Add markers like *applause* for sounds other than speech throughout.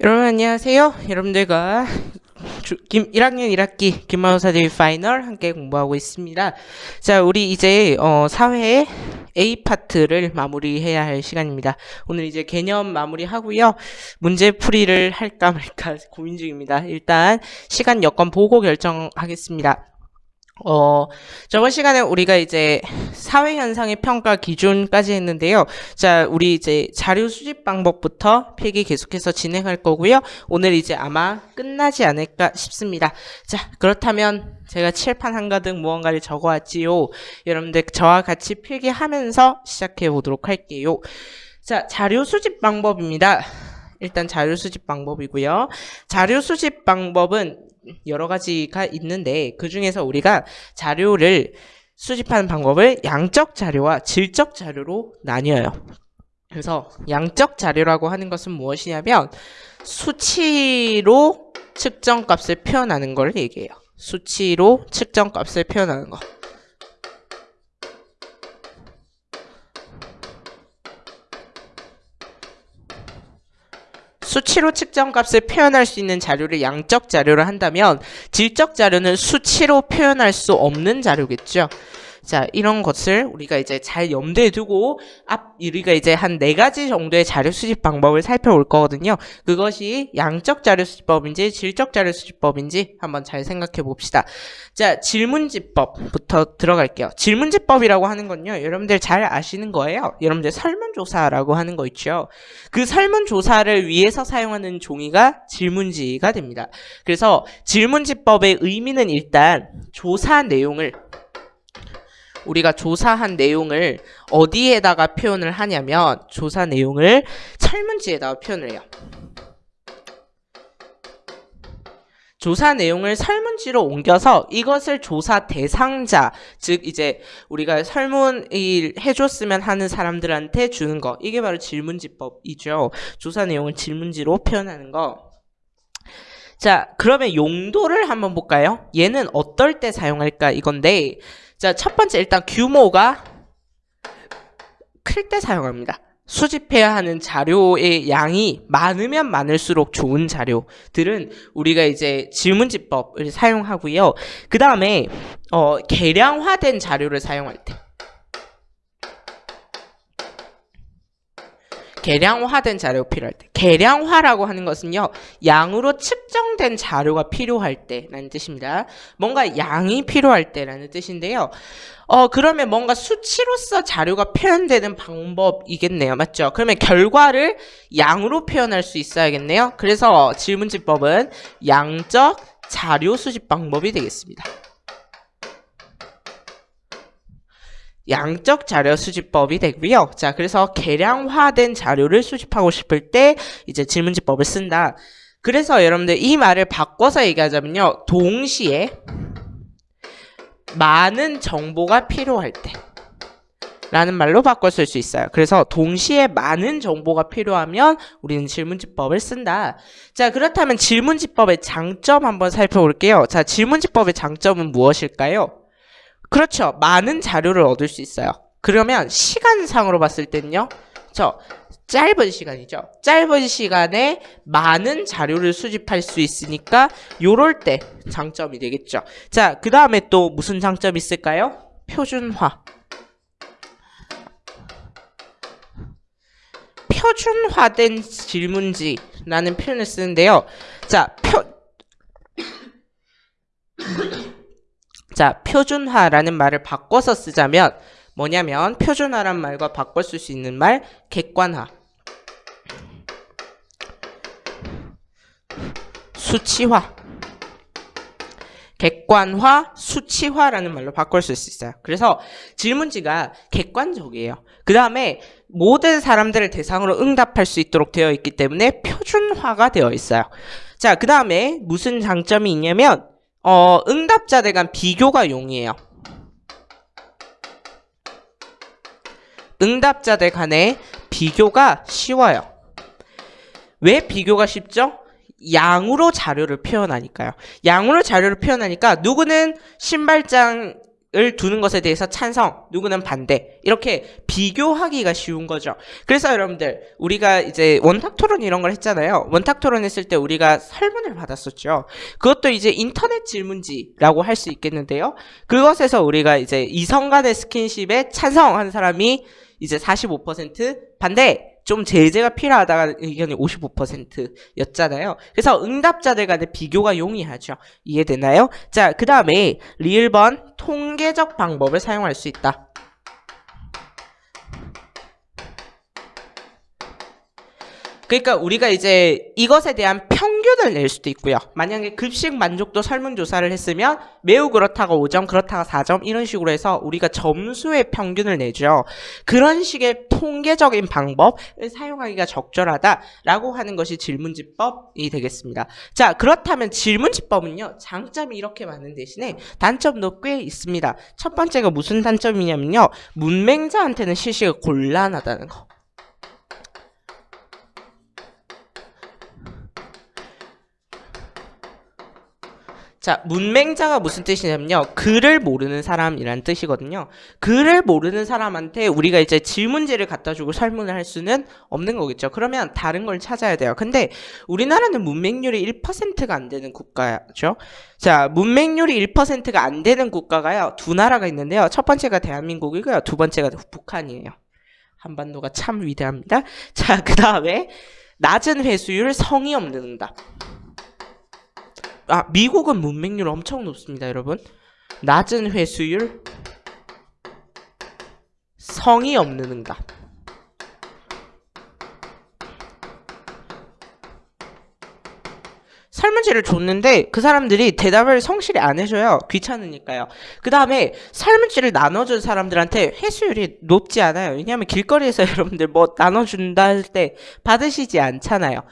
여러분 안녕하세요. 여러분들과 주, 김 1학년 1학기 기말고사 대비 final 함께 공부하고 있습니다. 자, 우리 이제 어, 사회 A 파트를 마무리해야 할 시간입니다. 오늘 이제 개념 마무리하고요. 문제 풀이를 할까 말까 *laughs* 고민 중입니다. 일단 시간 여건 보고 결정하겠습니다. 어, 저번 시간에 우리가 이제 사회 현상의 평가 기준까지 했는데요. 자, 우리 이제 자료 수집 방법부터 필기 계속해서 진행할 거고요. 오늘 이제 아마 끝나지 않을까 싶습니다. 자, 그렇다면 제가 칠판 한가득 무언가를 적어왔지요. 여러분들 저와 같이 필기하면서 시작해 보도록 할게요. 자, 자료 수집 방법입니다. 일단 자료 수집 방법이고요. 자료 수집 방법은 여러 가지가 있는데 그 중에서 우리가 자료를 수집하는 방법을 양적 자료와 질적 자료로 나뉘어요. 그래서 양적 자료라고 하는 것은 무엇이냐면 수치로 측정값을 표현하는 걸 얘기해요. 수치로 측정값을 표현하는 거. 수치로 측정값을 표현할 수 있는 자료를 양적 자료를 한다면 질적 자료는 수치로 표현할 수 없는 자료겠죠. 자, 이런 것을 우리가 이제 잘 염두에 두고 앞 우리가 이제 한 네 가지 정도의 자료 수집 방법을 살펴볼 거거든요. 그것이 양적 자료 수집법인지 질적 자료 수집법인지 한번 잘 생각해 봅시다. 자, 질문지법부터 들어갈게요. 질문지법이라고 하는 건요. 여러분들 잘 아시는 거예요. 여러분들 설문조사라고 하는 거 있죠. 그 설문조사를 위해서 사용하는 종이가 질문지가 됩니다. 그래서 질문지법의 의미는 일단 조사 내용을 우리가 조사한 내용을 어디에다가 표현을 하냐면 조사 내용을 설문지에다가 표현을 해요. 조사 내용을 설문지로 옮겨서 이것을 조사 대상자, 즉 이제 우리가 설문을 해줬으면 하는 사람들한테 주는 거. 이게 바로 질문지법이죠. 조사 내용을 질문지로 표현하는 거. 자, 그러면 용도를 한번 볼까요? 얘는 어떨 때 사용할까 이건데 자, 첫 번째 일단 규모가 클 때 사용합니다. 수집해야 하는 자료의 양이 많으면 많을수록 좋은 자료들은 우리가 이제 질문지법을 사용하고요. 그 다음에 어, 개량화된 자료를 사용할 때 개량화된 자료 필요할 때 개량화라고 하는 것은요 양으로 측정된 자료가 필요할 때라는 뜻입니다. 뭔가 양이 필요할 때라는 뜻인데요. 어 그러면 뭔가 수치로서 자료가 표현되는 방법이겠네요. 맞죠? 그러면 결과를 양으로 표현할 수 있어야겠네요. 그래서 질문지법은 양적 자료 수집 방법이 되겠습니다 양적 자료 수집법이 되고요. 자, 그래서 개량화된 자료를 수집하고 싶을 때 이제 질문지법을 쓴다. 그래서 여러분들 이 말을 바꿔서 얘기하자면요. 동시에 많은 정보가 필요할 때 라는 말로 바꿔 쓸 수 있어요. 그래서 동시에 많은 정보가 필요하면 우리는 질문지법을 쓴다. 자, 그렇다면 질문지법의 장점 한번 살펴볼게요. 자, 질문지법의 장점은 무엇일까요? 그렇죠. 많은 자료를 얻을 수 있어요. 그러면 시간상으로 봤을 때는요. 저 짧은 시간이죠. 짧은 시간에 많은 자료를 수집할 수 있으니까 요럴 때 장점이 되겠죠. 자, 그 다음에 또 무슨 장점이 있을까요? 표준화. 표준화된 질문지라는 표현을 쓰는데요. 자, 표 자, 표준화라는 말을 바꿔서 쓰자면 뭐냐면 표준화란 말과 바꿔 쓸 수 있는 말 객관화 수치화 객관화, 수치화라는 말로 바꿀 수 있어요. 그래서 질문지가 객관적이에요. 그 다음에 모든 사람들을 대상으로 응답할 수 있도록 되어 있기 때문에 표준화가 되어 있어요. 자, 그 다음에 무슨 장점이 있냐면 어, 응답자들 간 비교가 용이해요. 응답자들 간의 비교가 쉬워요. 왜 비교가 쉽죠? 양으로 자료를 표현하니까요. 양으로 자료를 표현하니까 누구는 신발장 을 두는 것에 대해서 찬성, 누구는 반대. 이렇게 비교하기가 쉬운 거죠. 그래서 여러분들, 우리가 이제 원탁 토론 이런 걸 했잖아요. 원탁 토론 했을 때 우리가 설문을 받았었죠. 그것도 이제 인터넷 질문지라고 할 수 있겠는데요. 그것에서 우리가 이제 이성 간의 스킨십에 찬성하는 사람이 이제 45% 반대 좀 제재가 필요하다가 의견이 55%였잖아요. 그래서 응답자들 간의 비교가 용이하죠. 이해되나요? 자, 그 다음에 리을번 통계적 방법을 사용할 수 있다. 그러니까 우리가 이제 이것에 대한 평균을 낼 수도 있고요. 만약에 급식 만족도 설문조사를 했으면 매우 그렇다가 5점, 그렇다가 4점 이런 식으로 해서 우리가 점수의 평균을 내죠. 그런 식의 통계적인 방법을 사용하기가 적절하다라고 하는 것이 질문지법이 되겠습니다. 자, 그렇다면 질문지법은요. 장점이 이렇게 많은 대신에 단점도 꽤 있습니다. 첫 번째가 무슨 단점이냐면요. 문맹자한테는 실시가 곤란하다는 거. 자, 문맹자가 무슨 뜻이냐면요. 글을 모르는 사람이란 뜻이거든요. 글을 모르는 사람한테 우리가 이제 질문지를 갖다 주고 설문을 할 수는 없는 거겠죠. 그러면 다른 걸 찾아야 돼요. 근데 우리나라는 문맹률이 1%가 안 되는 국가죠. 자, 문맹률이 1%가 안 되는 국가가요. 두 나라가 있는데요. 첫 번째가 대한민국이고요. 두 번째가 북한이에요. 한반도가 참 위대합니다. 자, 그 다음에 낮은 회수율 성의 없는 응답. 아, 미국은 문맹률 엄청 높습니다, 여러분. 낮은 회수율, 성의 없는 응답. 설문지를 줬는데 그 사람들이 대답을 성실히 안 해줘요. 귀찮으니까요. 그 다음에 설문지를 나눠준 사람들한테 회수율이 높지 않아요. 왜냐하면 길거리에서 *laughs* 여러분들 뭐 나눠준다 할 때 받으시지 않잖아요.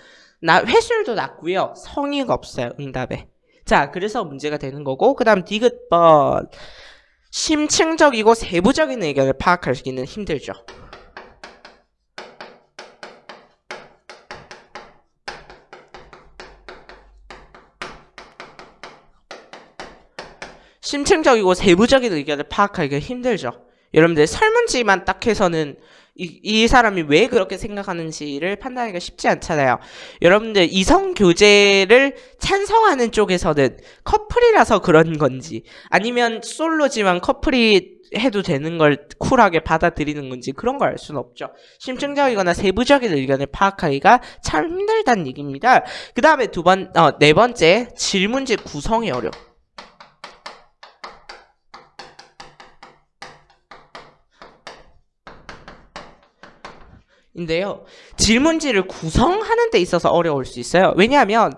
나 회수율도 낮고요. 성의가 없어요. 응답에. 자, 그래서 문제가 되는 거고 그 다음 디귿번 심층적이고 세부적인 의견을 파악하기는 힘들죠. 심층적이고 세부적인 의견을 파악하기가 힘들죠. 여러분들 설문지만 딱 해서는 이, 이 사람이 왜 그렇게 생각하는지를 판단하기가 쉽지 않잖아요. 여러분들 이성 교제를 찬성하는 쪽에서는 커플이라서 그런 건지 아니면 솔로지만 커플이 해도 되는 걸 쿨하게 받아들이는 건지 그런 걸 알 수는 없죠. 심층적이거나 세부적인 의견을 파악하기가 참 힘들다는 얘기입니다. 그 다음에 두 번, 어, 네 번째 질문지 구성이 어려워. 인데요. 질문지를 구성하는 데 있어서 어려울 수 있어요. 왜냐하면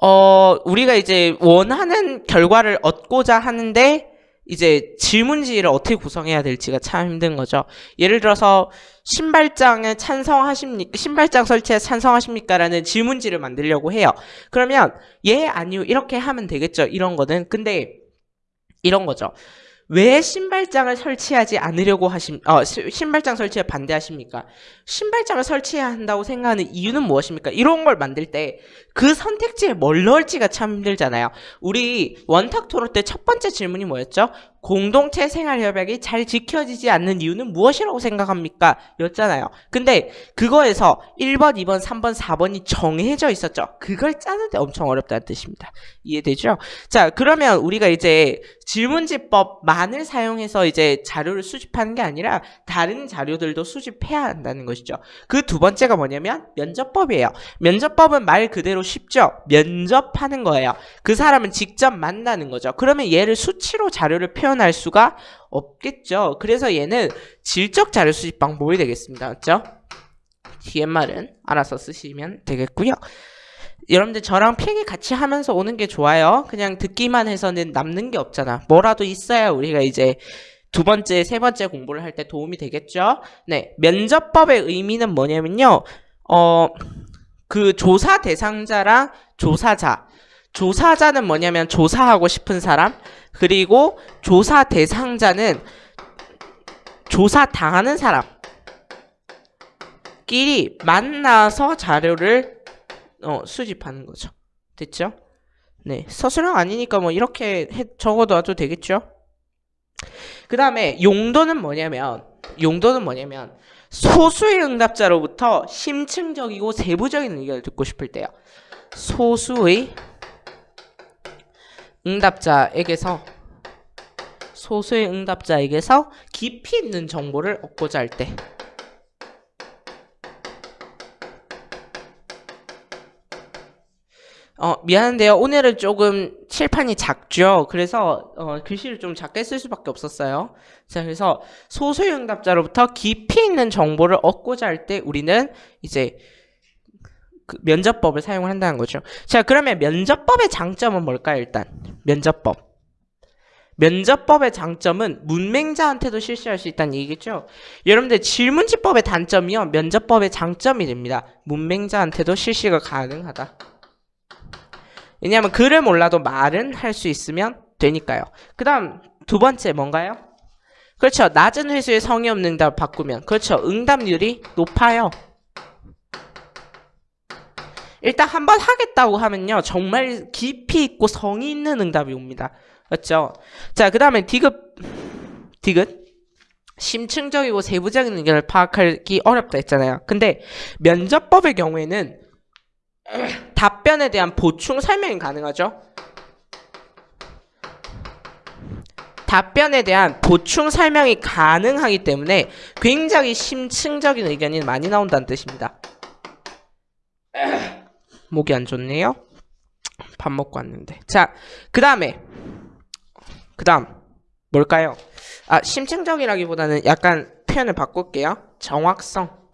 어 우리가 이제 원하는 결과를 얻고자 하는데 이제 질문지를 어떻게 구성해야 될지가 참 힘든 거죠. 예를 들어서 신발장에 찬성하십니까? 신발장 설치에 찬성하십니까? 라는 질문지를 만들려고 해요. 그러면 예, 아니요 이렇게 하면 되겠죠. 이런 거는. 근데 이런 거죠. 왜 신발장을 설치하지 않으려고 하심, 어, 신발장 설치에 반대하십니까? 신발장을 설치해야 한다고 생각하는 이유는 무엇입니까? 이런 걸 만들 때 그 선택지에 뭘 넣을지가 참 힘들잖아요. 우리 원탁 토론 때 첫 번째 질문이 뭐였죠? 공동체 생활 협약이 잘 지켜지지 않는 이유는 무엇이라고 생각합니까? 였잖아요. 근데 그거에서 1번, 2번, 3번, 4번이 정해져 있었죠. 그걸 짜는데 엄청 어렵다는 뜻입니다. 이해되죠? 자, 그러면 우리가 이제 질문지법만을 사용해서 이제 자료를 수집하는 게 아니라 다른 자료들도 수집해야 한다는 것이죠. 그 두 번째가 뭐냐면 면접법이에요. 면접법은 말 그대로 쉽죠. 면접하는 거예요. 그 사람은 직접 만나는 거죠. 그러면 얘를 수치로 자료를 표현할 수가 없겠죠. 그래서 얘는 질적 자료 수집 방법이 되겠습니다. 맞죠? DMR은 알아서 쓰시면 되겠고요. 여러분들 저랑 필기 같이 하면서 오는 게 좋아요. 그냥 듣기만 해서는 남는 게 없잖아. 뭐라도 있어야 우리가 이제 두 번째, 세 번째 공부를 할 때 도움이 되겠죠? 네. 면접법의 의미는 뭐냐면요. 어, 그 조사 대상자랑 조사자. 조사자는 뭐냐면 조사하고 싶은 사람. 그리고 조사 대상자는 조사 당하는 사람. 끼리 만나서 자료를 어, 수집하는 거죠. 됐죠? 네. 서술형 아니니까 뭐 이렇게 해, 적어도 되겠죠? 그 다음에 용도는 뭐냐면 용도는 뭐냐면 소수의 응답자로부터 심층적이고 세부적인 의견을 듣고 싶을 때요. 소수의 응답자에게서 소수의 응답자에게서 깊이 있는 정보를 얻고자 할 때. 어, 미안한데요. 오늘은 조금 칠판이 작죠. 그래서 어, 글씨를 좀 작게 쓸 수밖에 없었어요. 자, 그래서 소수의 응답자로부터 깊이 있는 정보를 얻고자 할 때 우리는 이제 그 면접법을 사용을 한다는 거죠. 자, 그러면 면접법의 장점은 뭘까요? 일단 면접법. 면접법의 장점은 문맹자한테도 실시할 수 있다는 얘기겠죠. 여러분들 질문지법의 단점이요. 면접법의 장점이 됩니다. 문맹자한테도 실시가 가능하다. 왜냐하면 글을 몰라도 말은 할 수 있으면 되니까요. 그 다음 두 번째 뭔가요? 그렇죠. 낮은 회수의 성의 없는 응답 바꾸면 그렇죠. 응답률이 높아요. 일단 한 번 하겠다고 하면요. 정말 깊이 있고 성의 있는 응답이 옵니다. 맞죠? 자, 그 다음에 디귿, 디귿. 심층적이고 세부적인 의견을 파악하기 어렵다 했잖아요. 근데 면접법의 경우에는 *clears throat* 답변에 대한 보충 설명이 가능하죠. 답변에 대한 보충 설명이 가능하기 때문에 굉장히 심층적인 의견이 많이 나온다는 뜻입니다. *clears throat* 목이 안 좋네요. 밥 먹고 왔는데. 자, 그 다음에 그 다음 뭘까요? 아 심층적이라기보다는 약간 표현을 바꿀게요. 정확성.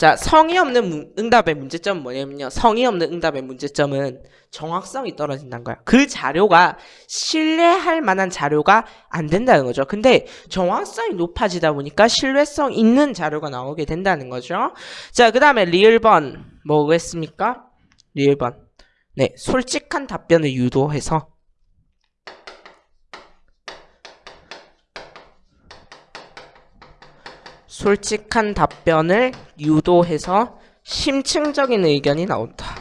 자, 성의 없는 문- 응답의 문제점은 뭐냐면요. 성의 없는 응답의 문제점은 정확성이 떨어진다는 거야. 그 자료가 신뢰할 만한 자료가 안 된다는 거죠. 근데 정확성이 높아지다 보니까 신뢰성 있는 자료가 나오게 된다는 거죠. 자, 그 다음에 리을번 뭐겠습니까? 리을번. 네, 솔직한 답변을 유도해서 솔직한 답변을 유도해서 심층적인 의견이 나온다.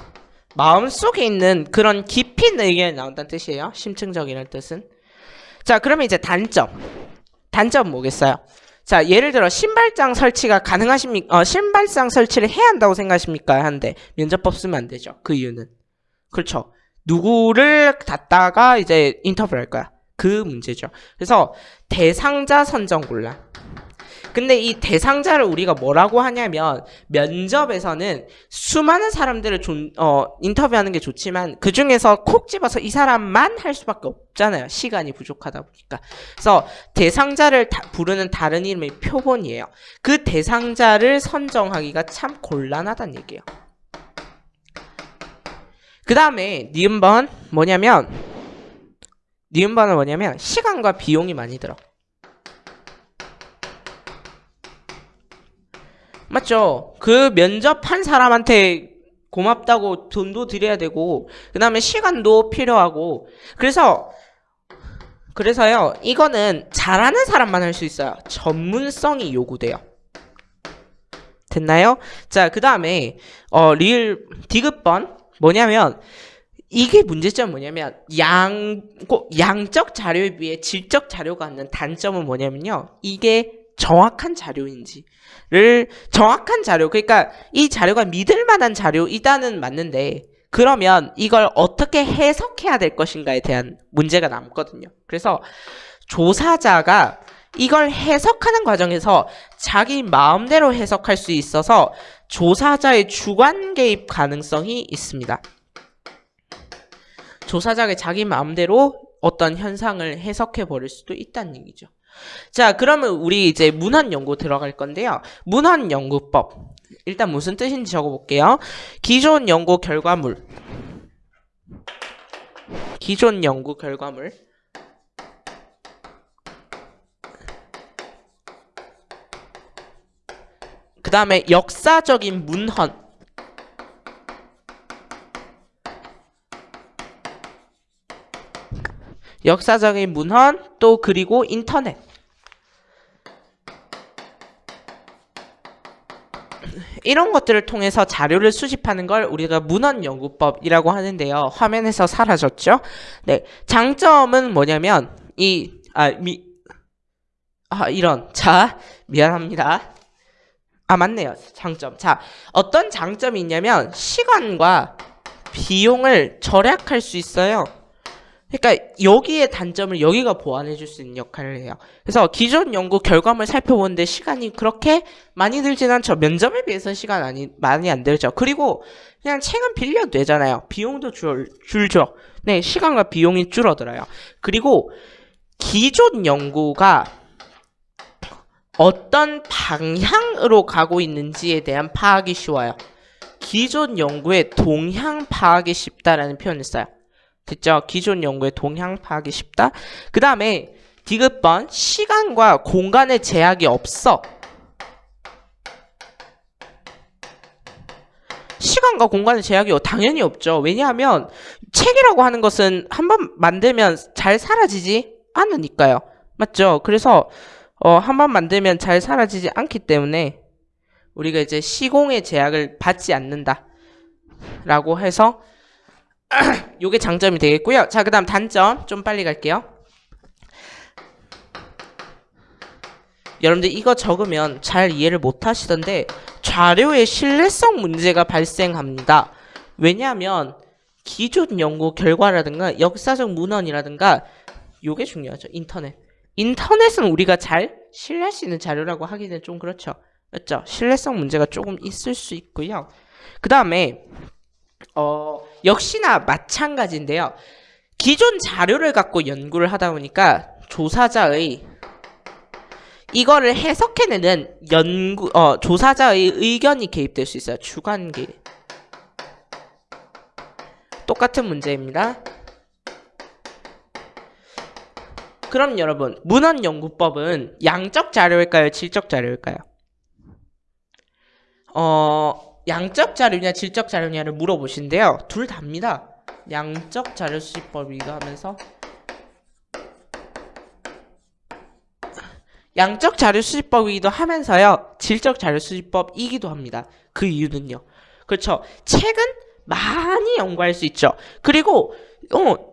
마음속에 있는 그런 있는 의견이 나온다는 뜻이에요. 심층적이라는 뜻은. 자, 그러면 이제 단점. 단점 뭐겠어요? 자, 예를 들어 신발장 설치가 가능하십니까? 어, 신발장 설치를 해야 한다고 생각하십니까? 한데 면접법 쓰면 안 되죠. 그 이유는 그렇죠. 누구를 갖다가 이제 인터뷰를 할 거야. 그 문제죠. 그래서 대상자 선정 곤란. 근데 이 대상자를 우리가 뭐라고 하냐면 면접에서는 수많은 사람들을 존, 어, 인터뷰하는 게 좋지만 그 중에서 콕 집어서 이 사람만 할 수밖에 없잖아요. 시간이 부족하다 보니까. 그래서 대상자를 다- 부르는 다른 이름이 표본이에요. 그 대상자를 선정하기가 참 곤란하다는 얘기예요. 그 다음에 니은번 뭐냐면 니은번은 뭐냐면 시간과 비용이 많이 들어. 맞죠? 그 면접한 사람한테 고맙다고 돈도 드려야 되고 그 다음에 시간도 필요하고. 그래서 그래서요 이거는 잘하는 사람만 할 수 있어요. 전문성이 요구돼요. 됐나요? 자 그 다음에 어 리을 디귿번. 뭐냐면 이게 문제점 뭐냐면 양, 꼭 양적 자료에 비해 질적 자료가 갖는 단점은 뭐냐면요. 이게 정확한 자료인지를 정확한 자료 그러니까 이 자료가 믿을 만한 자료이다는 맞는데 그러면 이걸 어떻게 해석해야 될 것인가에 대한 문제가 남거든요. 그래서 조사자가 이걸 해석하는 과정에서 자기 마음대로 해석할 수 있어서 조사자의 주관 개입 가능성이 있습니다. 조사자가 자기 마음대로 어떤 현상을 해석해 버릴 수도 있다는 얘기죠. 자, 그러면 우리 이제 문헌 연구 들어갈 건데요. 문헌 연구법. 일단 무슨 뜻인지 적어 볼게요. 기존 연구 결과물. 기존 연구 결과물. 그 다음에 역사적인 문헌. 역사적인 문헌 또 그리고 인터넷. 이런 것들을 통해서 자료를 수집하는 걸 우리가 문헌 연구법이라고 하는데요. 화면에서 사라졌죠? 네. 장점은 뭐냐면 이 아, 미, 아, 이런. 자, 미안합니다. 아, 맞네요. 장점. 자, 어떤 장점이 있냐면 시간과 비용을 절약할 수 있어요. 그러니까 여기에 단점을 여기가 보완해 줄 수 있는 역할을 해요. 그래서 기존 연구 결과물 살펴보는데 시간이 그렇게 많이 들진 않죠. 면접에 비해서 시간 많이, 많이 안 들죠. 그리고 그냥 책은 빌려도 되잖아요. 비용도 줄, 줄죠. 네, 시간과 비용이 줄어들어요. 그리고 기존 연구가 어떤 방향으로 가고 있는지에 대한 파악이 쉬워요. 기존 연구의 동향 파악이 쉽다라는 표현을 써요. 됐죠? 기존 연구의 동향 파악이 쉽다. 그 다음에 디귿번 시간과 공간의 제약이 없어. 시간과 공간의 제약이 당연히 없죠. 왜냐하면 책이라고 하는 것은 한번 만들면 잘 사라지지 않으니까요. 맞죠? 그래서 어, 한번 만들면 잘 사라지지 않기 때문에 우리가 이제 시공의 제약을 받지 않는다. 라고 해서 *clears throat* 요게 장점이 되겠고요. 자, 그 다음 단점 좀 빨리 갈게요. 여러분들 이거 적으면 잘 이해를 못 하시던데 자료의 신뢰성 문제가 발생합니다. 왜냐하면 기존 연구 결과라든가 역사적 문헌이라든가 요게 중요하죠. 인터넷. 인터넷은 우리가 잘 신뢰할 수 있는 자료라고 하기는 좀 그렇죠. 맞죠? 신뢰성 문제가 조금 있을 수 있고요. 그 다음에 어, 역시나 마찬가지인데요. 기존 자료를 갖고 연구를 하다 보니까 조사자의 이거를 해석해내는 연구 어, 조사자의 의견이 개입될 수 있어요. 주관 개입. 똑같은 문제입니다. 그럼 여러분, 문헌연구법은 양적 자료일까요? 질적 자료일까요? 어, 양적 자료냐 질적 자료냐를 물어보신데요. 둘 다입니다. 양적 자료 수집법이기도 하면서 양적 자료 수집법이기도 하면서요. 질적 자료 수집법이기도 합니다. 그 이유는요. 그렇죠. 책은 많이 연구할 수 있죠. 그리고 어,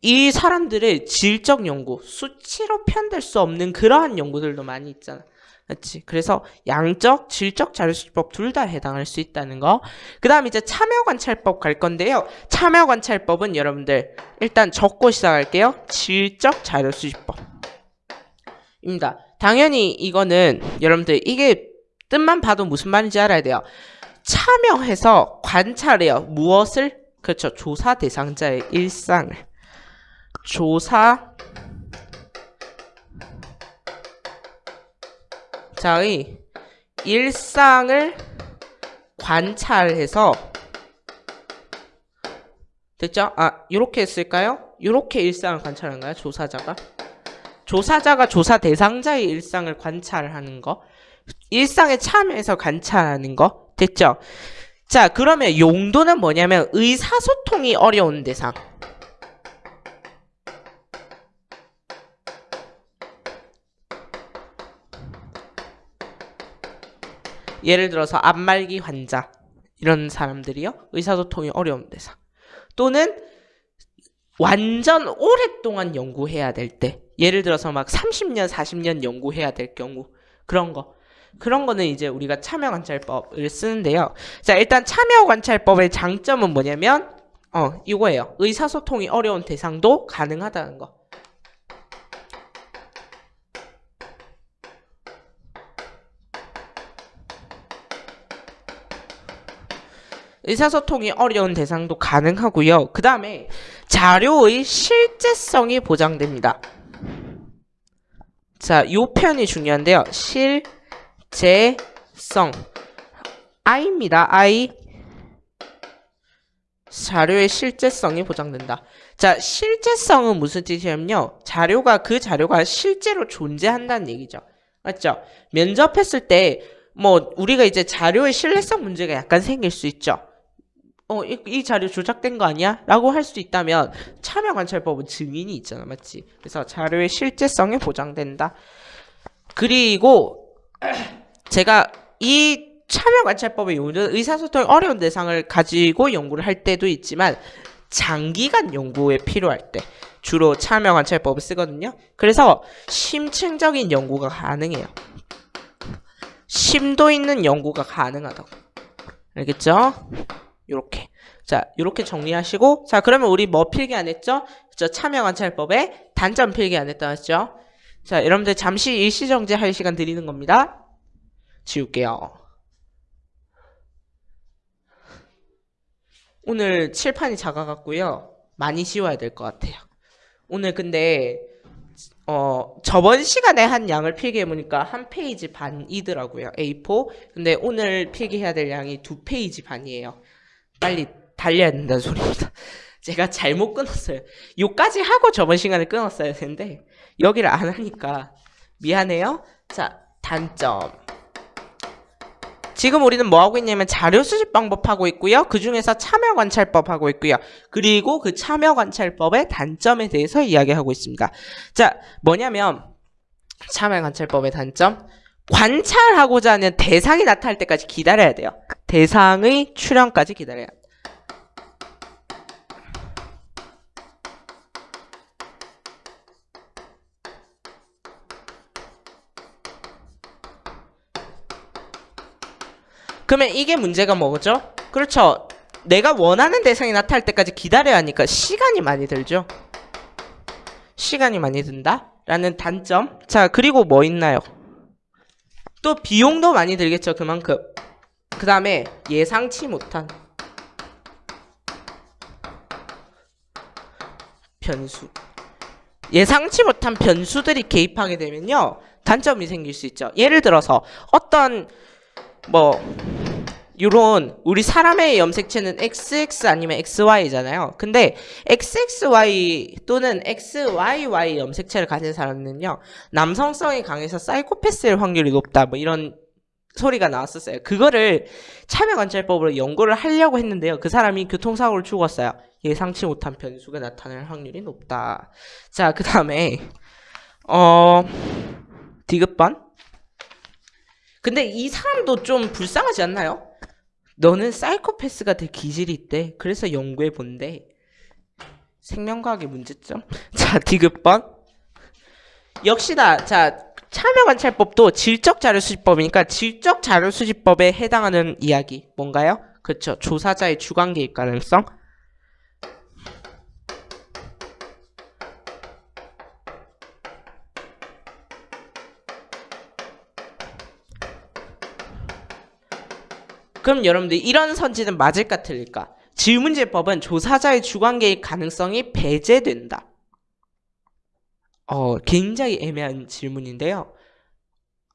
이 사람들의 질적 연구, 수치로 편될 수 없는 그러한 연구들도 많이 있잖아. 그렇지. 그래서 양적, 질적 자료수집법 둘 다 해당할 수 있다는 거. 그 다음 이제 참여관찰법 갈 건데요. 참여관찰법은 여러분들 일단 적고 시작할게요. 질적 자료수집법. 입니다. 당연히 이거는 여러분들 이게 뜻만 봐도 무슨 말인지 알아야 돼요. 참여해서 관찰해요. 무엇을? 그렇죠. 조사 대상자의 일상을. 조사 자의 일상을 관찰해서 됐죠? 아, 이렇게 했을까요? 이렇게 일상을 관찰하는가요? 조사자가? 조사자가 조사 대상자의 일상을 관찰하는 거. 일상에 참여해서 관찰하는 거. 됐죠? 자, 그러면 용도는 뭐냐면 의사소통이 어려운 대상. 예를 들어서 앞말기 환자 이런 사람들이요. 의사소통이 어려운 대상 또는 완전 오랫동안 연구해야 될 때 예를 들어서 막 30년 40년 연구해야 될 경우 그런 거. 그런 거는 이제 우리가 참여관찰법을 쓰는데요. 자 일단 참여관찰법의 장점은 뭐냐면 어 이거예요. 의사소통이 어려운 대상도 가능하다는 거 의사소통이 어려운 대상도 가능하고요. 그 다음에 자료의 실제성이 보장됩니다. 자, 이 표현이 중요한데요. 실제성. I입니다. I. 자료의 실제성이 보장된다. 자, 실제성은 무슨 뜻이냐면요. 자료가, 그 자료가 실제로 존재한다는 얘기죠. 맞죠? 면접했을 때, 뭐, 우리가 이제 자료의 신뢰성 문제가 약간 생길 수 있죠. 어, 이, 이 자료 조작된 거 아니야? 라고 할 수 있다면 참여 관찰법은 증인이 있잖아. 맞지? 그래서 자료의 실제성이 보장된다. 그리고 *clears throat* 제가 이 참여 관찰법의 용어는 의사소통이 어려운 대상을 가지고 연구를 할 때도 있지만 장기간 연구에 필요할 때 주로 참여 관찰법을 쓰거든요. 그래서 심층적인 연구가 가능해요. 심도 있는 연구가 가능하다고. 알겠죠? 요렇게. 자, 요렇게 정리하시고 자, 그러면 우리 뭐 필기 안 했죠? 저 참여관찰법에 단점 필기 안 했다 했죠? 자, 여러분들 잠시 일시정지 할 시간 드리는 겁니다. 지울게요. 오늘 칠판이 작아갖고요. 많이 씌워야 될 것 같아요. 오늘 근데 어 저번 시간에 한 양을 필기해보니까 한 페이지 반이더라고요. A4. 근데 오늘 필기해야 될 양이 두 페이지 반이에요. 빨리 달려야 된다는 소리입니다. *laughs* 제가 잘못 끊었어요. 요까지 하고 저번 시간에 끊었어야 되는데 여기를 안 하니까 미안해요. 자, 단점. 지금 우리는 뭐 하고 있냐면 자료 수집 방법 하고 있고요. 그 중에서 참여 관찰법 하고 있고요. 그리고 그 참여 관찰법의 단점에 대해서 이야기하고 있습니다. 자, 뭐냐면 참여 관찰법의 단점. 관찰하고자 하는 대상이 나타날 때까지 기다려야 돼요. 대상의 출현까지 기다려야 돼요. 그러면 이게 문제가 뭐죠? 그렇죠. 내가 원하는 대상이 나타날 때까지 기다려야 하니까 시간이 많이 들죠. 시간이 많이 든다? 라는 단점. 자, 그리고 뭐 있나요? 또 비용도 많이 들겠죠, 그만큼. 그 다음에 예상치 못한 변수. 예상치 못한 변수들이 개입하게 되면요. 단점이 생길 수 있죠. 예를 들어서 어떤 뭐 요런 우리 사람의 염색체는 XX 아니면 XY잖아요. 근데 XXY 또는 XYY 염색체를 가진 사람은요. 남성성이 강해서 사이코패스일 확률이 높다. 뭐 이런 소리가 나왔었어요. 그거를 참여관찰법으로 연구를 하려고 했는데요. 그 사람이 교통사고를 죽었어요. 예상치 못한 변수가 나타날 확률이 높다. 자, 그 다음에 어 디귿번 근데 이 사람도 좀 불쌍하지 않나요? 너는 사이코패스가 될 기질이 있대. 그래서 연구해 본대. 생명과학의 문제점. *laughs* 자, 디귿번. 역시나 자 참여 관찰법도 질적 자료 수집법이니까 질적 자료 수집법에 해당하는 이야기 뭔가요? 그렇죠. 조사자의 주관 개입 가능성. 그럼 여러분들 이런 선지는 맞을까 틀릴까? 질문제법은 조사자의 주관 개입 가능성이 배제된다. 어, 굉장히 애매한 질문인데요.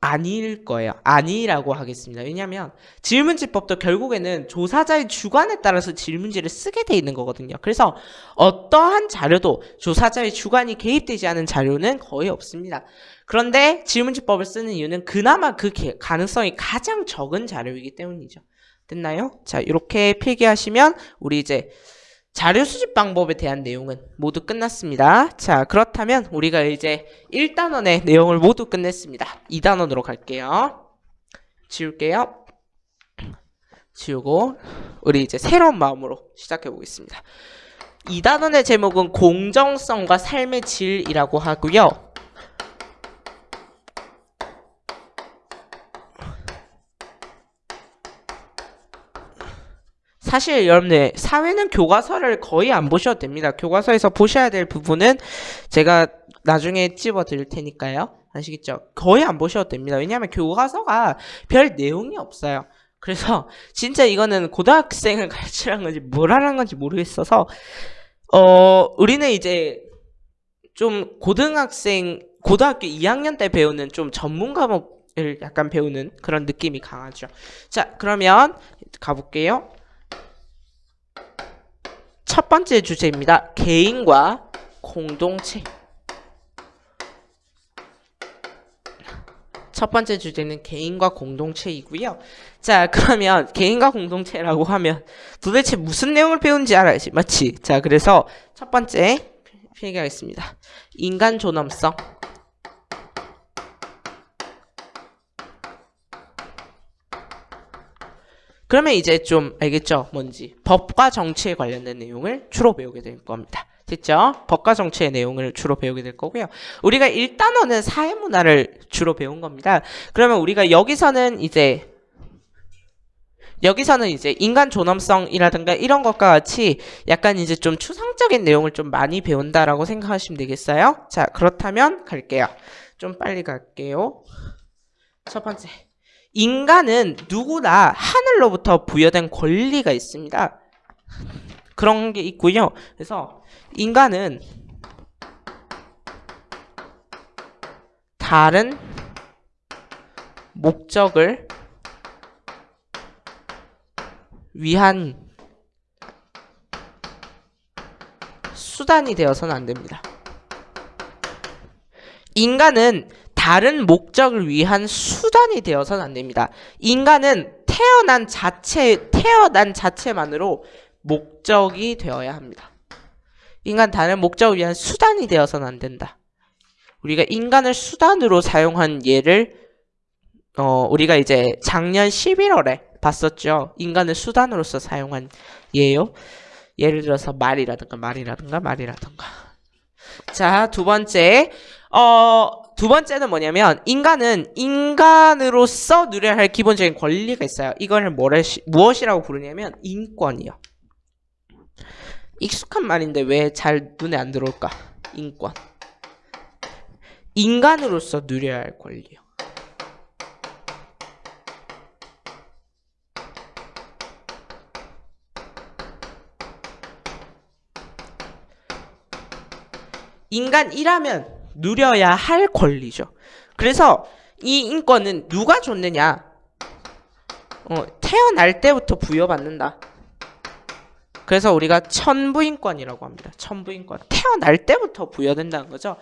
아닐 거예요. 아니라고 하겠습니다. 왜냐하면 질문지법도 결국에는 조사자의 주관에 따라서 질문지를 쓰게 돼 있는 거거든요. 그래서 어떠한 자료도 조사자의 주관이 개입되지 않은 자료는 거의 없습니다. 그런데 질문지법을 쓰는 이유는 그나마 그 가능성이 가장 적은 자료이기 때문이죠. 됐나요? 자, 이렇게 필기하시면 우리 이제 자료 수집 방법에 대한 내용은 모두 끝났습니다. 자, 그렇다면 우리가 이제 1단원의 내용을 모두 끝냈습니다. 2단원으로 갈게요. 지울게요. 지우고 우리 이제 새로운 마음으로 시작해 보겠습니다. 2단원의 제목은 공정성과 삶의 질이라고 하고요. 사실 여러분들 사회는 교과서를 거의 안 보셔도 됩니다. 교과서에서 보셔야 될 부분은 제가 나중에 찝어 드릴 테니까요. 아시겠죠? 거의 안 보셔도 됩니다. 왜냐하면 교과서가 별 내용이 없어요. 그래서 *laughs* 진짜 이거는 고등학생을 가르치라는 건지 뭘 하라는 건지 모르겠어서 어 우리는 이제 좀 고등학생 고등학교 2학년 때 배우는 좀 전문 과목을 약간 배우는 그런 느낌이 강하죠. 자 그러면 가볼게요. 첫 번째 주제입니다. 개인과 공동체. 첫 번째 주제는 개인과 공동체이고요. 자, 그러면 개인과 공동체라고 하면 도대체 무슨 내용을 배운지 알아야지. 맞지? 자, 그래서 첫 번째 필기하겠습니다. 인간 존엄성. 그러면 이제 좀 알겠죠? 뭔지. 법과 정치에 관련된 내용을 주로 배우게 될 겁니다. 됐죠? 법과 정치의 내용을 주로 배우게 될 거고요. 우리가 1단원은 사회문화를 주로 배운 겁니다. 그러면 우리가 여기서는 이제 여기서는 이제 인간 존엄성이라든가 이런 것과 같이 약간 이제 좀 추상적인 내용을 좀 많이 배운다라고 생각하시면 되겠어요. 자, 그렇다면 갈게요. 좀 빨리 갈게요. 첫 번째. 인간은 누구나 하늘로부터 부여된 권리가 있습니다. 그런 게 있고요. 그래서 인간은 다른 목적을 위한 수단이 되어서는 안 됩니다. 인간은 다른 목적을 위한 수단이 되어서는 안 됩니다. 인간은 태어난 자체, 태어난 자체만으로 목적이 되어야 합니다. 인간 다른 목적을 위한 수단이 되어서는 안 된다. 우리가 인간을 수단으로 사용한 예를 어, 우리가 이제 작년 11월에 봤었죠. 인간을 수단으로서 사용한 예요. 예를 들어서 말이라든가 말이라든가 말이라든가. 자, 두 번째. 어, 두 번째는 뭐냐면 인간은 인간으로서 누려야 할 기본적인 권리가 있어요. 이걸 뭐라, 무엇이라고 부르냐면 인권이요. 익숙한 말인데 왜 잘 눈에 안 들어올까? 인권. 인간으로서 누려야 할 권리요. 인간이라면 누려야 할 권리죠. 그래서 이 인권은 누가 줬느냐? 어, 태어날 때부터 부여받는다. 그래서 우리가 천부인권이라고 합니다. 천부인권. 태어날 때부터 부여된다는 거죠.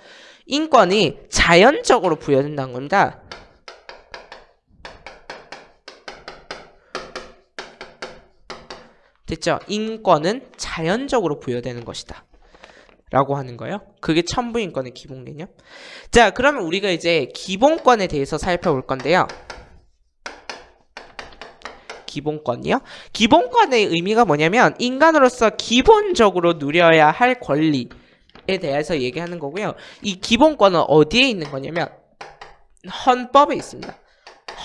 인권이 자연적으로 부여된다는 겁니다. 됐죠? 인권은 자연적으로 부여되는 것이다. 라고 하는 거예요. 그게 천부인권의 기본 개념. 자, 그러면 우리가 이제 기본권에 대해서 살펴볼 건데요. 기본권이요? 기본권의 의미가 뭐냐면 인간으로서 기본적으로 누려야 할 권리에 대해서 얘기하는 거고요. 이 기본권은 어디에 있는 거냐면 헌법에 있습니다.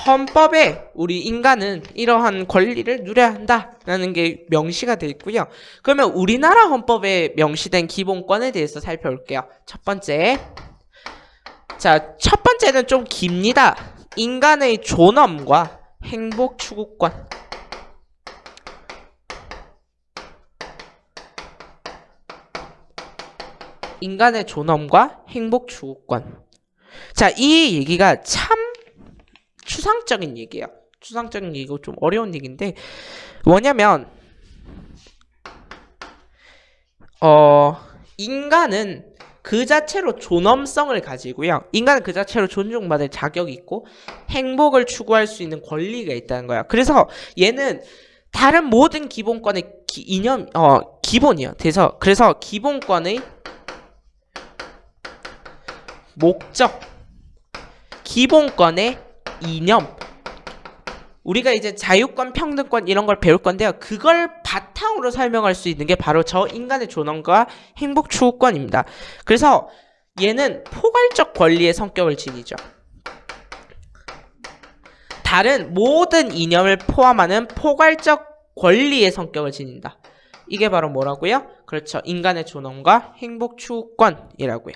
헌법에 우리 인간은 이러한 권리를 누려야 한다라는 게 명시가 되어 있고요. 그러면 우리나라 헌법에 명시된 기본권에 대해서 살펴볼게요. 첫 번째. 자, 첫 번째는 좀 깁니다. 인간의 존엄과 행복 추구권. 인간의 존엄과 행복 추구권. 자, 이 얘기가 참 추상적인 얘기예요. 추상적인 얘기고 좀 어려운 얘기인데 뭐냐면 어 인간은 그 자체로 존엄성을 가지고요. 인간은 그 자체로 존중받을 자격이 있고 행복을 추구할 수 있는 권리가 있다는 거야. 그래서 얘는 다른 모든 기본권의 기, 이념 어 기본이요. 그래서 그래서 기본권의 목적 기본권의 이념 우리가 이제 자유권, 평등권 이런 걸 배울 건데요. 그걸 바탕으로 설명할 수 있는 게 바로 저 인간의 존엄과 행복 추구권입니다. 그래서 얘는 포괄적 권리의 성격을 지니죠. 다른 모든 이념을 포함하는 포괄적 권리의 성격을 지닌다. 이게 바로 뭐라고요? 그렇죠. 인간의 존엄과 행복 추구권이라고요.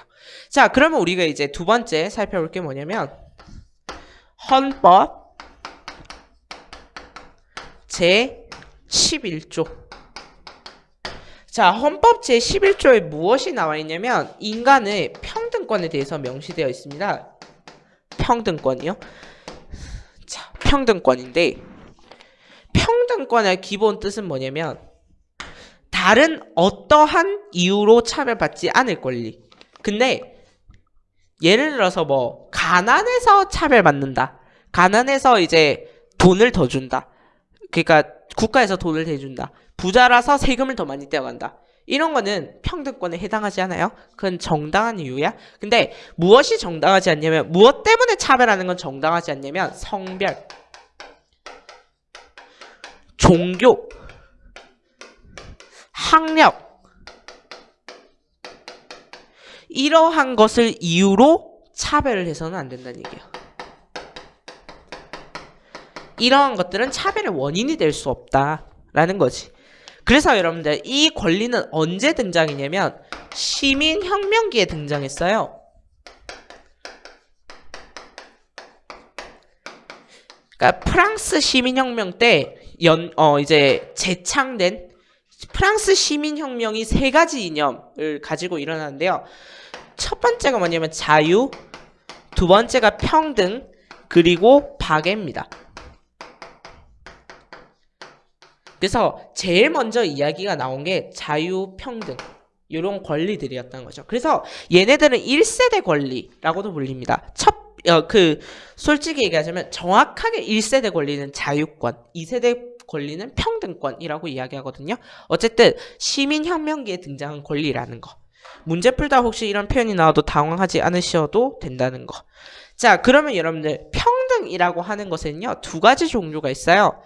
자, 그러면 우리가 이제 두 번째 살펴볼 게 뭐냐면 헌법 제 11조 자, 헌법 제 11조에 무엇이 나와 있냐면 인간의 평등권에 대해서 명시되어 있습니다. 평등권이요? 자, 평등권인데 평등권의 기본 뜻은 뭐냐면 다른 어떠한 이유로 차별받지 않을 권리. 근데 예를 들어서 뭐 가난해서 차별받는다. 가난해서 이제 돈을 더 준다. 그러니까 국가에서 돈을 대준다. 부자라서 세금을 더 많이 떼어간다. 이런 거는 평등권에 해당하지 않아요? 그건 정당한 이유야. 근데 무엇이 정당하지 않냐면 무엇 때문에 차별하는 건 정당하지 않냐면 성별, 종교, 학력 이러한 것을 이유로 차별을 해서는 안 된다는 얘기예요. 이러한 것들은 차별의 원인이 될 수 없다라는 거지. 그래서 여러분들 이 권리는 언제 등장했냐면 시민혁명기에 등장했어요. 그러니까 프랑스 시민혁명 때 연, 어, 이제 재창된 프랑스 시민혁명이 세 가지 이념을 가지고 일어나는데요. 첫 번째가 뭐냐면 자유, 두 번째가 평등, 그리고 박애입니다. 그래서 제일 먼저 이야기가 나온 게 자유, 평등 이런 권리들이었던 거죠. 그래서 얘네들은 1세대 권리라고도 불립니다. 첫, 어, 그, 솔직히 얘기하자면 정확하게 1세대 권리는 자유권, 2세대 권리는 평등권이라고 이야기하거든요. 어쨌든 시민혁명기에 등장한 권리라는 거. 문제 풀다 혹시 이런 표현이 나와도 당황하지 않으셔도 된다는 거. 자, 그러면 여러분들 평등이라고 하는 것은요. 두 가지 종류가 있어요.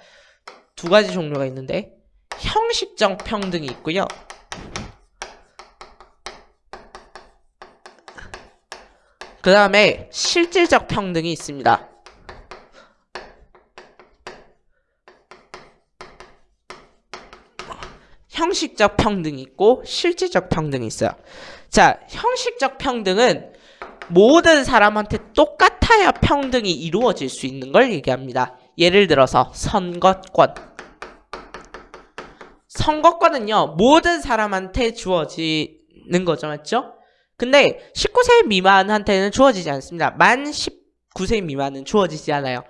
두 가지 종류가 있는데 형식적 평등이 있고요. 그 다음에 실질적 평등이 있습니다. 형식적 평등이 있고 실질적 평등이 있어요. 자, 형식적 평등은 모든 사람한테 똑같아야 평등이 이루어질 수 있는 걸 얘기합니다. 예를 들어서 선거권. 선거권은요, 모든 사람한테 주어지는 거죠, 맞죠? 근데 19세 미만한테는 주어지지 않습니다. 만 19세 미만은 주어지지 않아요.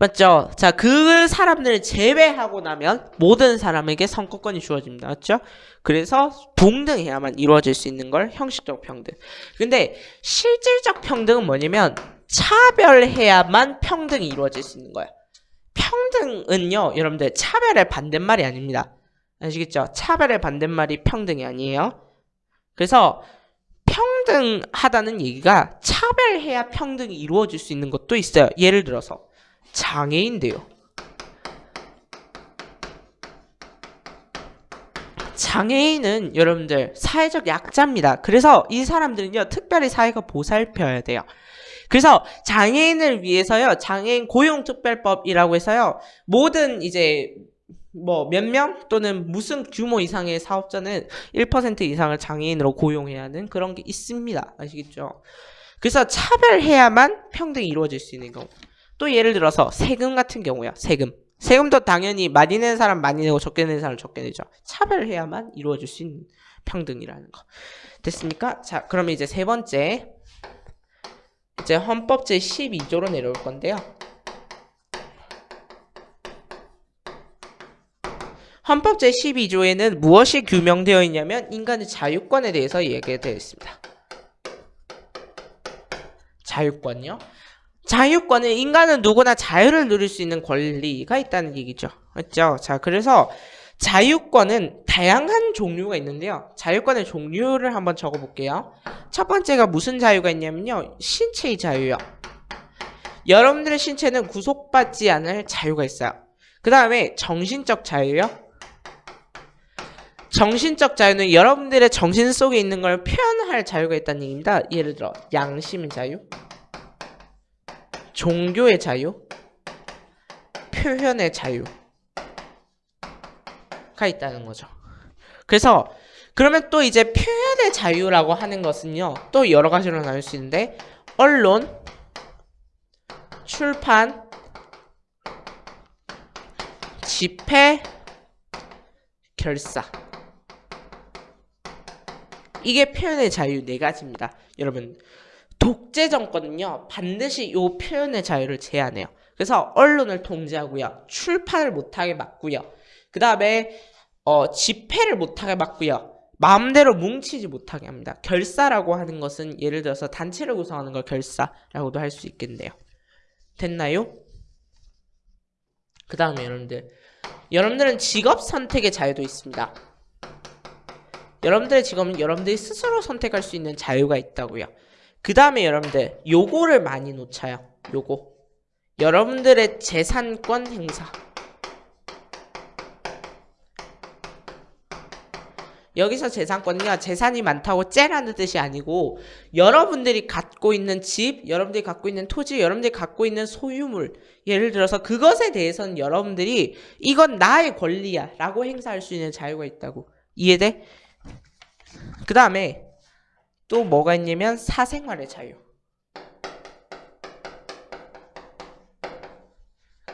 맞죠? 자, 그 사람들을 제외하고 나면 모든 사람에게 선거권이 주어집니다. 맞죠? 그래서 동등해야만 이루어질 수 있는 걸 형식적 평등. 근데 실질적 평등은 뭐냐면 차별해야만 평등이 이루어질 수 있는 거예요. 평등은요, 여러분들 차별의 반대말이 아닙니다. 아시겠죠? 차별의 반대말이 평등이 아니에요. 그래서 평등하다는 얘기가 차별해야 평등이 이루어질 수 있는 것도 있어요. 예를 들어서 장애인데요. 장애인은 여러분들 사회적 약자입니다. 그래서 이 사람들은요 특별히 사회가 보살펴야 돼요. 그래서 장애인을 위해서요 장애인 고용특별법이라고 해서요 모든 이제 뭐 몇 명 또는 무슨 규모 이상의 사업자는 1% 이상을 장애인으로 고용해야 하는 그런 게 있습니다. 아시겠죠? 그래서 차별해야만 평등이 이루어질 수 있는 경우. 또 예를 들어서 세금 같은 경우야. 세금. 세금도 당연히 많이 내는 사람 많이 내고 적게 내는 사람 적게 내죠. 차별해야만 이루어질 수 있는 평등이라는 거. 됐습니까? 자, 그러면 이제 세 번째. 이제 헌법 제12조로 내려올 건데요. 헌법 제12조에는 무엇이 규명되어 있냐면 인간의 자유권에 대해서 얘기되어 있습니다. 자유권요? 자유권은 인간은 누구나 자유를 누릴 수 있는 권리가 있다는 얘기죠. 맞죠? 자, 그래서 자유권은 다양한 종류가 있는데요. 자유권의 종류를 한번 적어볼게요. 첫 번째가 무슨 자유가 있냐면요. 신체의 자유요. 여러분들의 신체는 구속받지 않을 자유가 있어요. 그 다음에 정신적 자유요. 정신적 자유는 여러분들의 정신 속에 있는 걸 표현할 자유가 있다는 얘기입니다. 예를 들어 양심의 자유. 종교의 자유, 표현의 자유가 있다는 거죠. 그래서 그러면 또 이제 표현의 자유라고 하는 것은요. 또 여러 가지로 나눌 수 있는데 언론, 출판, 집회, 결사 이게 표현의 자유 네 가지입니다. 여러분 독재 정권은요 반드시 요 표현의 자유를 제한해요. 그래서 언론을 통제하고요, 출판을 못하게 막고요, 그 다음에 어, 집회를 못하게 막고요, 마음대로 뭉치지 못하게 합니다. 결사라고 하는 것은 예를 들어서 단체를 구성하는 걸 결사라고도 할 수 있겠네요. 됐나요? 그 다음에 여러분들 여러분들은 직업 선택의 자유도 있습니다. 여러분들의 직업은 여러분들이 스스로 선택할 수 있는 자유가 있다고요. 그 다음에 여러분들 요거를 많이 놓쳐요. 요거. 여러분들의 재산권 행사. 여기서 재산권은요 재산이 많다고 째라는 뜻이 아니고 여러분들이 갖고 있는 집 여러분들이 갖고 있는 토지 여러분들이 갖고 있는 소유물 예를 들어서 그것에 대해서는 여러분들이 이건 나의 권리야 라고 행사할 수 있는 자유가 있다고 이해돼? 그 다음에 또 뭐가 있냐면 사생활의 자유.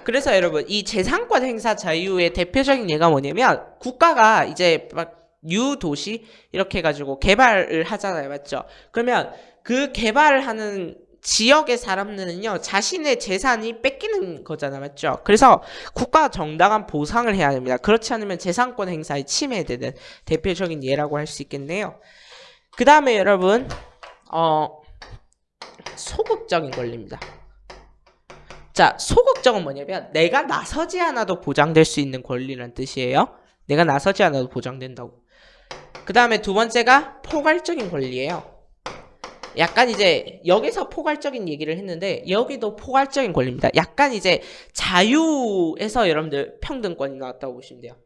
그래서 여러분 이 재산권 행사 자유의 대표적인 예가 뭐냐면 국가가 이제 막 유도시 이렇게 해가지고 개발을 하잖아요. 맞죠? 그러면 그 개발을 하는 지역의 사람들은요 자신의 재산이 뺏기는 거잖아 맞죠? 그래서 국가가 정당한 보상을 해야 됩니다. 그렇지 않으면 재산권 행사에 침해되는 대표적인 예라고 할 수 있겠네요 그 다음에 여러분 어 소극적인 권리입니다 자, 소극적은 뭐냐면 내가 나서지 않아도 보장될 수 있는 권리란 뜻이에요. 내가 나서지 않아도 보장된다고. 그 다음에 두 번째가 포괄적인 권리예요. 약간 이제 여기서 포괄적인 얘기를 했는데 여기도 포괄적인 권리입니다. 약간 이제 자유에서 여러분들 평등권이 나왔다고 보시면 돼요.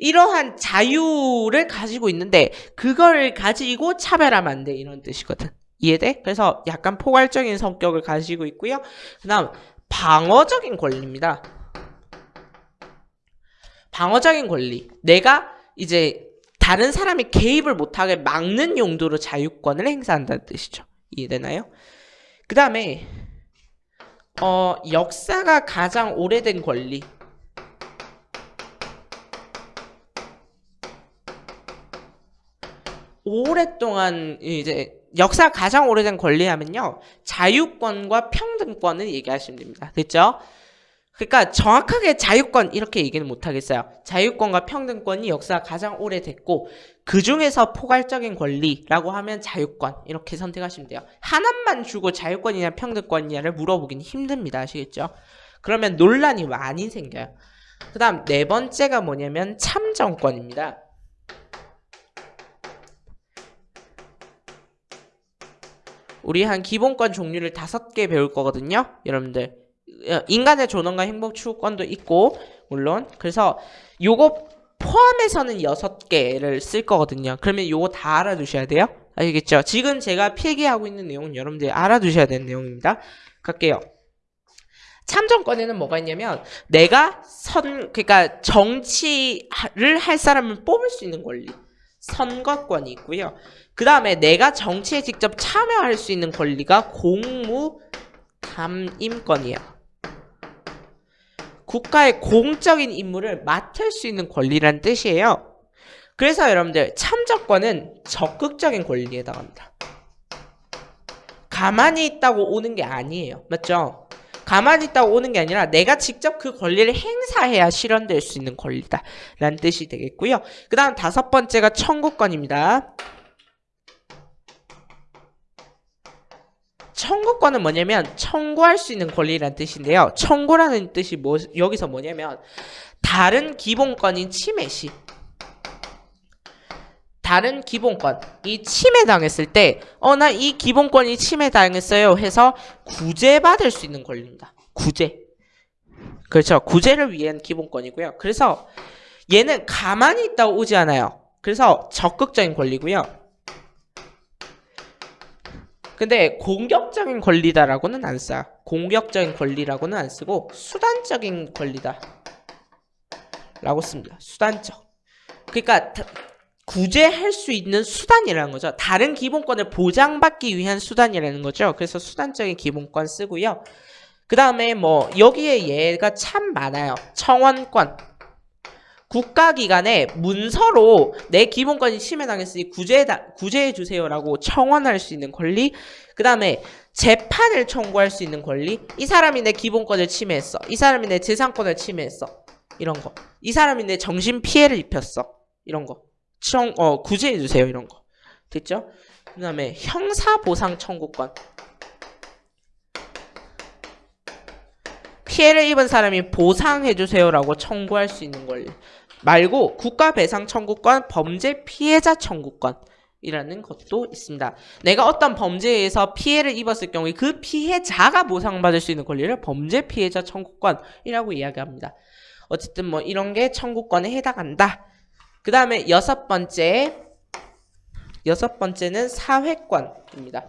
이러한 자유를 가지고 있는데 그걸 가지고 차별하면 안 돼. 이런 뜻이거든. 이해돼? 그래서 약간 포괄적인 성격을 가지고 있고요. 그 다음 방어적인 권리입니다. 방어적인 권리. 내가 이제 다른 사람이 개입을 못하게 막는 용도로 자유권을 행사한다는 뜻이죠. 이해되나요? 그 다음에 어, 역사가 가장 오래된 권리. 오랫동안 이제 역사 가장 오래된 권리하면요. 자유권과 평등권을 얘기하시면 됩니다. 됐죠? 그러니까 정확하게 자유권 이렇게 얘기는 못하겠어요. 자유권과 평등권이 역사가 가장 오래됐고 그 중에서 포괄적인 권리라고 하면 자유권 이렇게 선택하시면 돼요. 하나만 주고 자유권이냐 평등권이냐를 물어보긴 힘듭니다. 아시겠죠? 그러면 논란이 많이 생겨요. 그 다음 네 번째가 뭐냐면 참정권입니다. 우리 한 기본권 종류를 다섯 개 배울 거거든요. 여러분들 어, 인간의 존엄과 행복 추구권도 있고 물론 그래서 요거 포함해서는 여섯 개를 쓸 거거든요. 그러면 요거 다 알아두셔야 돼요. 아시겠죠? 지금 제가 필기하고 있는 내용은 여러분들이 알아두셔야 되는 내용입니다. 갈게요. 참정권에는 뭐가 있냐면 내가 선 그러니까 정치를 할 사람을 뽑을 수 있는 권리 선거권이 있고요. 그 다음에 내가 정치에 직접 참여할 수 있는 권리가 공무 담임권이에요. 국가의 공적인 임무를 맡을 수 있는 권리란 뜻이에요. 그래서 여러분들 참정권은 적극적인 권리에 해당합니다. 가만히 있다고 오는 게 아니에요. 맞죠? 가만히 있다고 오는 게 아니라 내가 직접 그 권리를 행사해야 실현될 수 있는 권리다 라는 뜻이 되겠고요. 그 다음 다섯 번째가 청구권입니다. 청구권은 뭐냐면 청구할 수 있는 권리라는 뜻인데요. 청구라는 뜻이 뭐, 여기서 뭐냐면 다른 기본권인 침해 시 다른 기본권 이 침해당했을 때 어 나 이 기본권이 침해당했어요 해서 구제받을 수 있는 권리입니다. 구제. 그렇죠. 구제를 위한 기본권이고요. 그래서 얘는 가만히 있다고 오지 않아요. 그래서 적극적인 권리고요. 근데 공격적인 권리다라고는 안 써요. 공격적인 권리라고는 안 쓰고 수단적인 권리다 라고 씁니다. 수단적. 그러니까 구제할 수 있는 수단이라는 거죠. 다른 기본권을 보장받기 위한 수단이라는 거죠. 그래서 수단적인 기본권 쓰고요. 그 다음에 뭐 여기에 예가 참 많아요. 청원권, 국가기관에 문서로 내 기본권이 침해당했으니 구제해, 구제해 주세요라고 청원할 수 있는 권리 그 다음에 재판을 청구할 수 있는 권리 이 사람이 내 기본권을 침해했어 이 사람이 내 재산권을 침해했어 이런 거이 사람이 내 정신 피해를 입혔어 이런 거 청, 어, 구제해 주세요 이런 거. 됐죠? 그 다음에 형사보상 청구권. 피해를 입은 사람이 보상해주세요라고 청구할 수 있는 권리 말고 국가배상 청구권, 범죄 피해자 청구권 이라는 것도 있습니다. 내가 어떤 범죄에 의해서 피해를 입었을 경우에 그 피해자가 보상받을 수 있는 권리를 범죄 피해자 청구권이라고 이야기합니다. 어쨌든 뭐 이런 게 청구권에 해당한다. 그 다음에 여섯 번째 여섯 번째는 사회권입니다.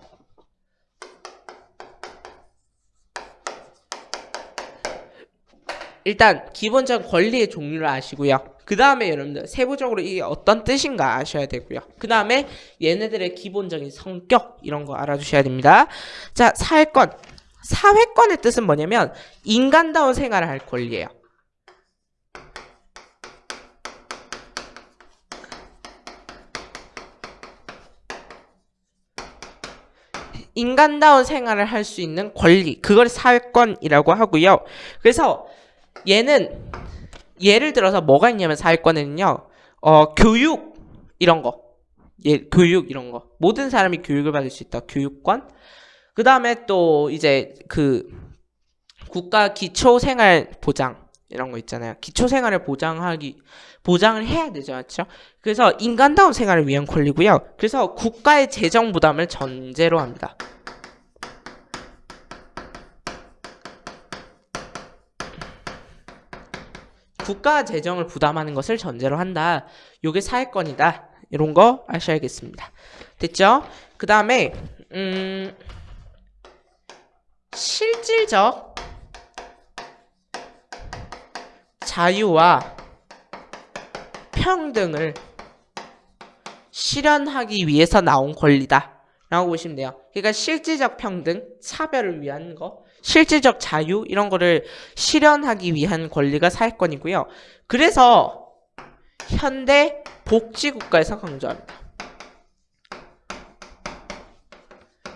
일단 기본적 권리의 종류를 아시고요. 그 다음에 여러분들 세부적으로 이게 어떤 뜻인가 아셔야 되고요. 그 다음에 얘네들의 기본적인 성격 이런 거 알아두셔야 됩니다. 자, 사회권. 사회권의 뜻은 뭐냐면 인간다운 생활을 할 권리예요. 인간다운 생활을 할 수 있는 권리 그걸 사회권이라고 하고요. 그래서 얘는 예를 들어서 뭐가 있냐면 사회권에는요. 어, 교육 이런 거. 예, 교육 이런 거. 모든 사람이 교육을 받을 수 있다. 교육권. 그 다음에 또 이제 그 국가 기초생활 보장 이런 거 있잖아요. 기초생활을 보장하기 보장을 해야 되죠, 맞죠? 그래서 인간다운 생활을 위한 권리고요. 그래서 국가의 재정 부담을 전제로 합니다. 국가 재정을 부담하는 것을 전제로 한다. 요게 사회권이다. 이런 거 아셔야겠습니다. 됐죠? 그 다음에 음, 실질적 자유와 평등을 실현하기 위해서 나온 권리다. 라고 보시면 돼요. 그러니까 실질적 평등, 차별을 위한 거, 실질적 자유 이런 거를 실현하기 위한 권리가 사회권이고요. 그래서 현대 복지국가에서 강조합니다.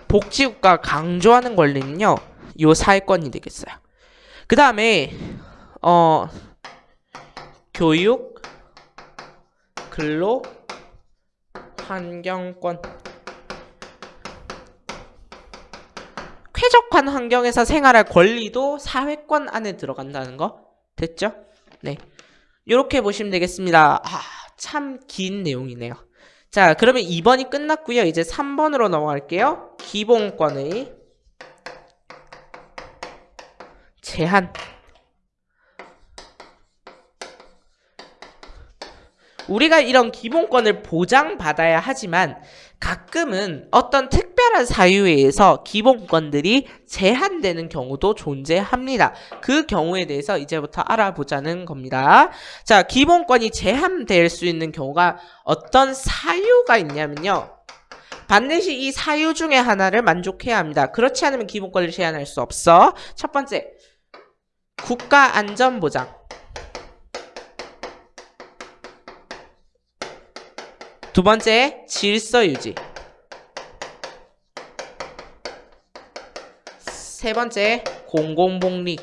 복지국가 강조하는 권리는요. 요 사회권이 되겠어요. 그 다음에 어 교육, 근로, 환경권 쾌적한 환경에서 생활할 권리도 사회권 안에 들어간다는 거 됐죠? 네. 이렇게 보시면 되겠습니다. 아, 참 긴 내용이네요. 자, 그러면 2번이 끝났고요. 이제 3번으로 넘어갈게요. 기본권의 제한. 우리가 이런 기본권을 보장받아야 하지만 가끔은 어떤 특 별한 사유에 의해서 기본권들이 제한되는 경우도 존재합니다. 그 경우에 대해서 이제부터 알아보자는 겁니다. 자, 기본권이 제한될 수 있는 경우가 어떤 사유가 있냐면요. 반드시 이 사유 중에 하나를 만족해야 합니다. 그렇지 않으면 기본권을 제한할 수 없어. 첫 번째, 국가 안전 보장. 두 번째, 질서 유지. 세 번째, 공공복리.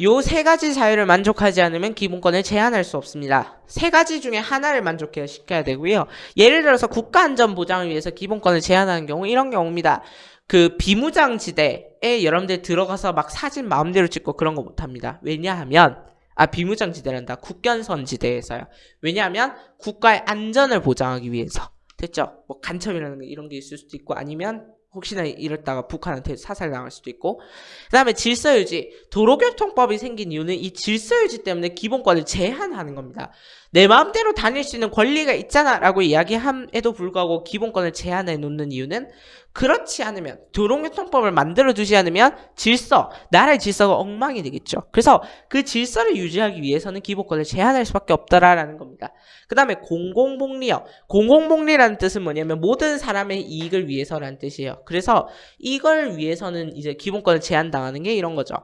요세 가지 자유를 만족하지 않으면 기본권을 제한할 수 없습니다. 세 가지 중에 하나를 만족해야 시켜야 되고요. 예를 들어서 국가안전보장을 위해서 기본권을 제한하는 경우 이런 경우입니다. 그 비무장지대에 여러분들 들어가서 막 사진 마음대로 찍고 그런 거 못합니다. 왜냐하면 아 비무장지대란다. 국견선지대에서요. 왜냐하면 국가의 안전을 보장하기 위해서. 됐죠? 뭐 간첩이라는 이런 게 있을 수도 있고 아니면 혹시나 이랬다가 북한한테 사살 당할 수도 있고. 그 다음에 질서유지. 도로교통법이 생긴 이유는 이 질서유지 때문에 기본권을 제한하는 겁니다. 내 마음대로 다닐 수 있는 권리가 있잖아 라고 이야기함에도 불구하고 기본권을 제한해 놓는 이유는 그렇지 않으면 도로교통법을 만들어 두지 않으면 질서, 나라의 질서가 엉망이 되겠죠. 그래서 그 질서를 유지하기 위해서는 기본권을 제한할 수밖에 없다라는 겁니다. 그 다음에 공공복리요. 공공복리라는 뜻은 뭐냐면 모든 사람의 이익을 위해서라는 뜻이에요. 그래서 이걸 위해서는 이제 기본권을 제한당하는 게 이런 거죠.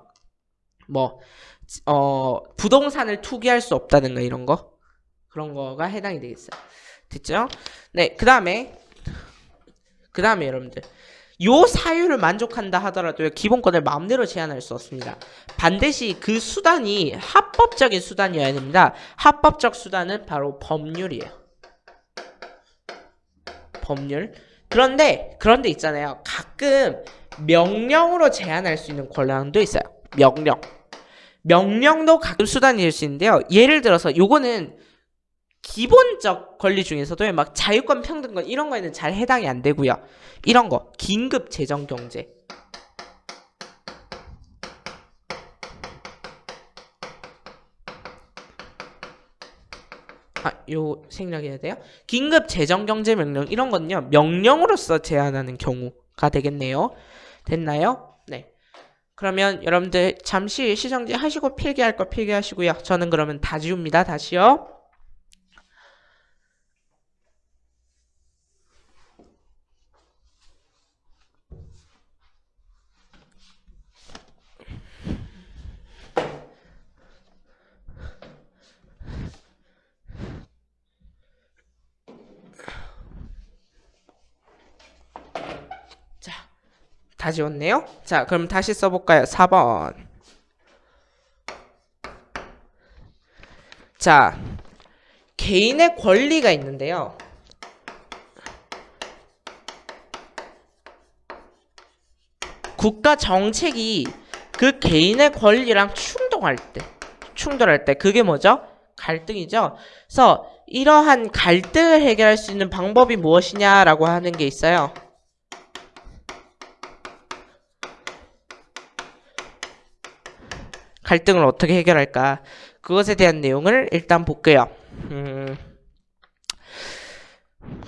뭐, 어, 부동산을 투기할 수 없다든가 이런 거. 그런 거가 해당이 되겠어요. 됐죠? 네, 그 다음에 그 다음에 여러분들 요 사유를 만족한다 하더라도 기본권을 마음대로 제한할 수 없습니다. 반드시 그 수단이 합법적인 수단이어야 됩니다. 합법적 수단은 바로 법률이에요. 법률. 그런데 그런데 있잖아요. 가끔 명령으로 제한할 수 있는 권한도 있어요. 명령. 명령도 가끔 수단이 될 수 있는데요. 예를 들어서 요거는 기본적 권리 중에서도 막 자유권, 평등권 이런 거에는 잘 해당이 안 되고요. 이런 거 긴급 재정 경제 아, 요 생략해야 돼요. 긴급 재정 경제 명령 이런 건요. 명령으로서 제한하는 경우가 되겠네요. 됐나요? 네. 그러면 여러분들 잠시 시정지 하시고 필기할 거 필기하시고요. 저는 그러면 다 지웁니다. 다시요. 다 지웠네요. 자, 그럼 다시 써볼까요? 4번. 자, 개인의 권리가 있는데요. 국가 정책이 그 개인의 권리랑 충돌할 때, 충돌할 때, 그게 뭐죠? 갈등이죠. 그래서 이러한 갈등을 해결할 수 있는 방법이 무엇이냐라고 하는 게 있어요. 갈등을 어떻게 해결할까? 그것에 대한 내용을 일단 볼게요. 음.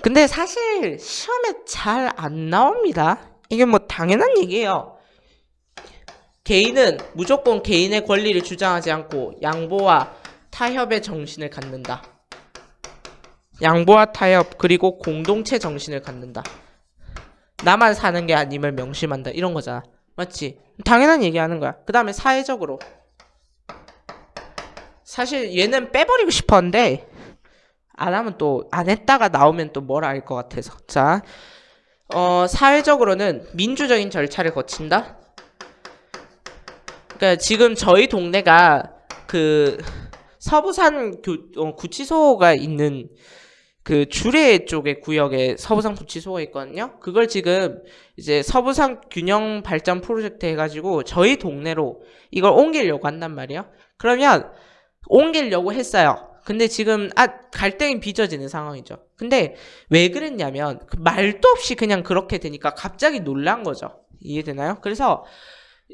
근데 사실 시험에 잘 안 나옵니다. 이게 뭐 당연한 얘기예요. 개인은 무조건 개인의 권리를 주장하지 않고 양보와 타협의 정신을 갖는다. 양보와 타협 그리고 공동체 정신을 갖는다. 나만 사는 게 아님을 명심한다. 이런 거잖아. 맞지? 당연한 얘기하는 거야. 그 다음에 사회적으로 사실 얘는 빼버리고 싶었는데 안 하면 또 안 했다가 나오면 또뭘알것 같아서 자 어, 사회적으로는 민주적인 절차를 거친다. 그러니까 지금 저희 동네가 그 서부산 교, 어, 구치소가 있는 그 주례 쪽의 구역에 서부산 구치소가 있거든요. 그걸 지금 이제 서부산 균형 발전 프로젝트 해가지고 저희 동네로 이걸 옮기려고 한단 말이에요. 그러면 옮기려고 했어요. 근데 지금 아 갈등이 빚어지는 상황이죠. 근데 왜 그랬냐면 그 말도 없이 그냥 그렇게 되니까 갑자기 놀란 거죠. 이해되나요? 그래서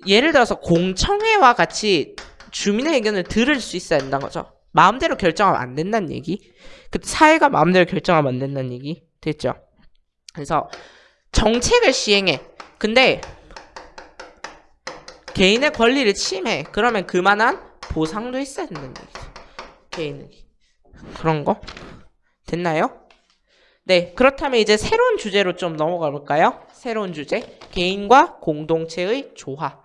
예를 들어서 공청회와 같이 주민의 의견을 들을 수 있어야 된다는 거죠. 마음대로 결정하면 안 된다는 얘기. 그 사회가 마음대로 결정하면 안 된다는 얘기. 됐죠? 그래서 정책을 시행해. 근데 개인의 권리를 침해. 그러면 그만한 보상도 있어야 된다는 얘기죠. 개인은. 그런 거? 됐나요? 네, 그렇다면 이제 새로운 주제로 좀 넘어가 볼까요? 새로운 주제. 개인과 공동체의 조화.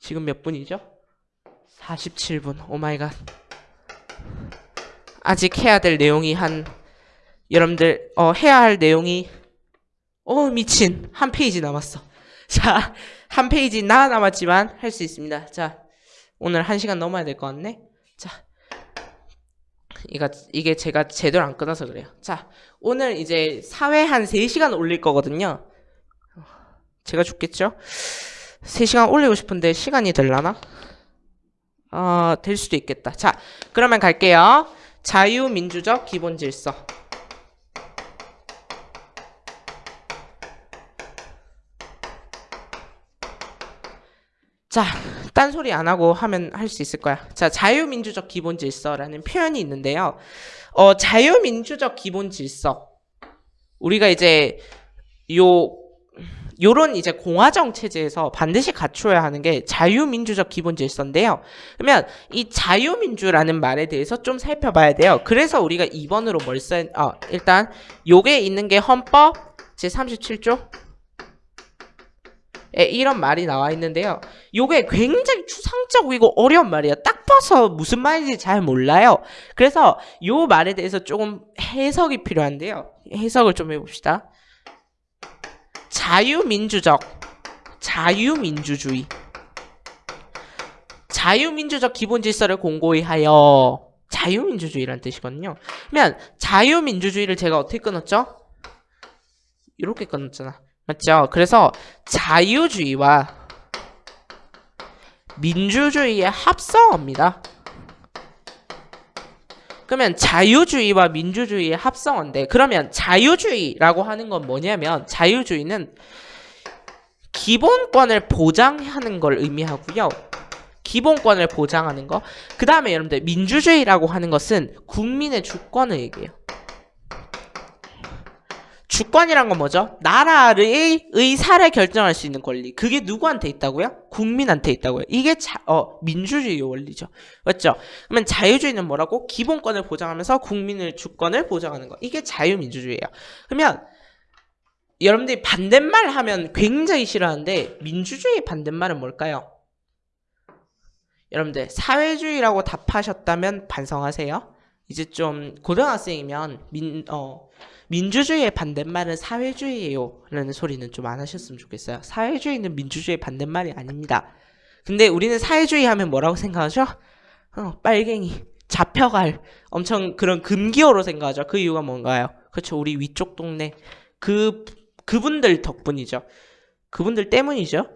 지금 몇 분이죠? 47분. Oh my god. 아직 해야 될 내용이 한 여러분들 어 해야 할 내용이 어 미친 한 페이지 남았어. 자, 한 페이지 나 남았지만 할 수 있습니다. 자, 오늘 한 시간 넘어야 될 것 같네. 자, 이가 이게 제가 제대로 안 끊어서 그래요. 자, 오늘 이제 사회 한 3시간 올릴 거거든요. 제가 죽겠죠? 3시간 올리고 싶은데 시간이 될라나? 어, 될 수도 있겠다. 자, 그러면 갈게요. 자유민주적 기본 질서. 자, 딴소리 안 하고 하면 할 수 있을 거야. 자, 자유민주적 기본 질서라는 표현이 있는데요. 어, 자유민주적 기본 질서. 우리가 이제 요 요런 이제 공화정 체제에서 반드시 갖춰야 하는 게 자유민주적 기본 질서인데요. 그러면 이 자유민주라는 말에 대해서 좀 살펴봐야 돼요. 그래서 우리가 2번으로 뭘 써, 어, 일단 요게 있는 게 헌법 제37조 에 이런 말이 나와 있는데요. 요게 굉장히 추상적이고 어려운 말이에요. 딱 봐서 무슨 말인지 잘 몰라요. 그래서 요 말에 대해서 조금 해석이 필요한데요. 해석을 좀 해봅시다. 자유민주적, 자유민주주의. 자유민주적 기본 질서를 공고히 하여 자유민주주의라는 뜻이거든요. 그러면 자유민주주의를 제가 어떻게 끊었죠? 이렇게 끊었잖아. 맞죠? 그래서 자유주의와 민주주의의 합성어입니다. 그러면 자유주의와 민주주의의 합성어인데 그러면 자유주의라고 하는 건 뭐냐면 자유주의는 기본권을 보장하는 걸 의미하고요. 기본권을 보장하는 거. 그 다음에 여러분들 민주주의라고 하는 것은 국민의 주권을 얘기해요. 주권이란 건 뭐죠? 나라의 의사를 결정할 수 있는 권리. 그게 누구한테 있다고요? 국민한테 있다고요. 이게 자, 어, 민주주의의 원리죠. 맞죠? 그러면 자유주의는 뭐라고? 기본권을 보장하면서 국민의 주권을 보장하는 거. 이게 자유민주주의예요. 그러면 여러분들이 반대말 하면 굉장히 싫어하는데 민주주의의 반대말은 뭘까요? 여러분들 사회주의라고 답하셨다면 반성하세요. 이제 좀 고등학생이면 민, 어, 민주주의의 반대말은 사회주의예요. 라는 소리는 좀 안 하셨으면 좋겠어요. 사회주의는 민주주의의 반대말이 아닙니다. 근데 우리는 사회주의 하면 뭐라고 생각하죠? 어, 빨갱이, 잡혀갈, 엄청 그런 금기어로 생각하죠. 그 이유가 뭔가요? 그렇죠. 우리 위쪽 동네 그 그분들 덕분이죠. 그분들 때문이죠.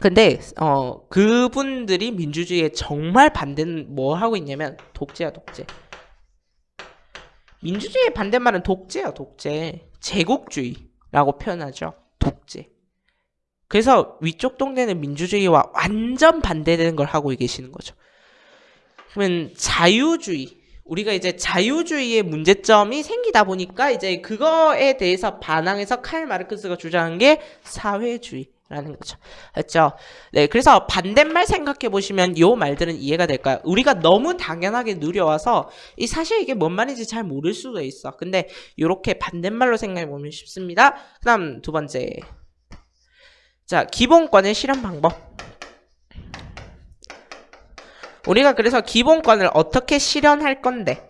근데 어 그분들이 민주주의에 정말 반대는 뭐 하고 있냐면 독재야 독재. 민주주의의 반대말은 독재야 독재. 제국주의라고 표현하죠. 독재. 그래서 위쪽 동네는 민주주의와 완전 반대되는 걸 하고 계시는 거죠. 그러면 자유주의 우리가 이제 자유주의의 문제점이 생기다 보니까 이제 그거에 대해서 반항해서 칼 마르크스가 주장한 게 사회주의 라는 거죠. 그렇죠? 네, 그래서 반대말 생각해 보시면 요 말들은 이해가 될까요? 우리가 너무 당연하게 누려와서 이 사실 이게 뭔 말인지 잘 모를 수도 있어. 근데 요렇게 반대말로 생각해 보면 쉽습니다. 그 다음 두 번째. 자, 기본권의 실현 방법. 우리가 그래서 기본권을 어떻게 실현할 건데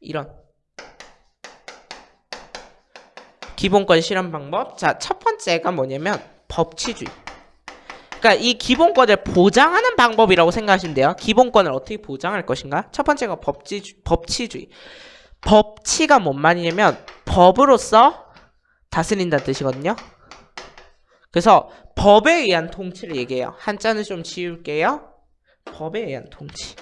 이런 기본권 실현 방법 자 첫 번째가 뭐냐면 법치주의 그러니까 이 기본권을 보장하는 방법이라고 생각하시면 돼요 기본권을 어떻게 보장할 것인가 첫 번째가 법치, 법치주의 법치가 뭔 말이냐면 법으로서 다스린다 뜻이거든요 그래서 법에 의한 통치를 얘기해요. 한자는 좀 지울게요. 법에 의한 통치.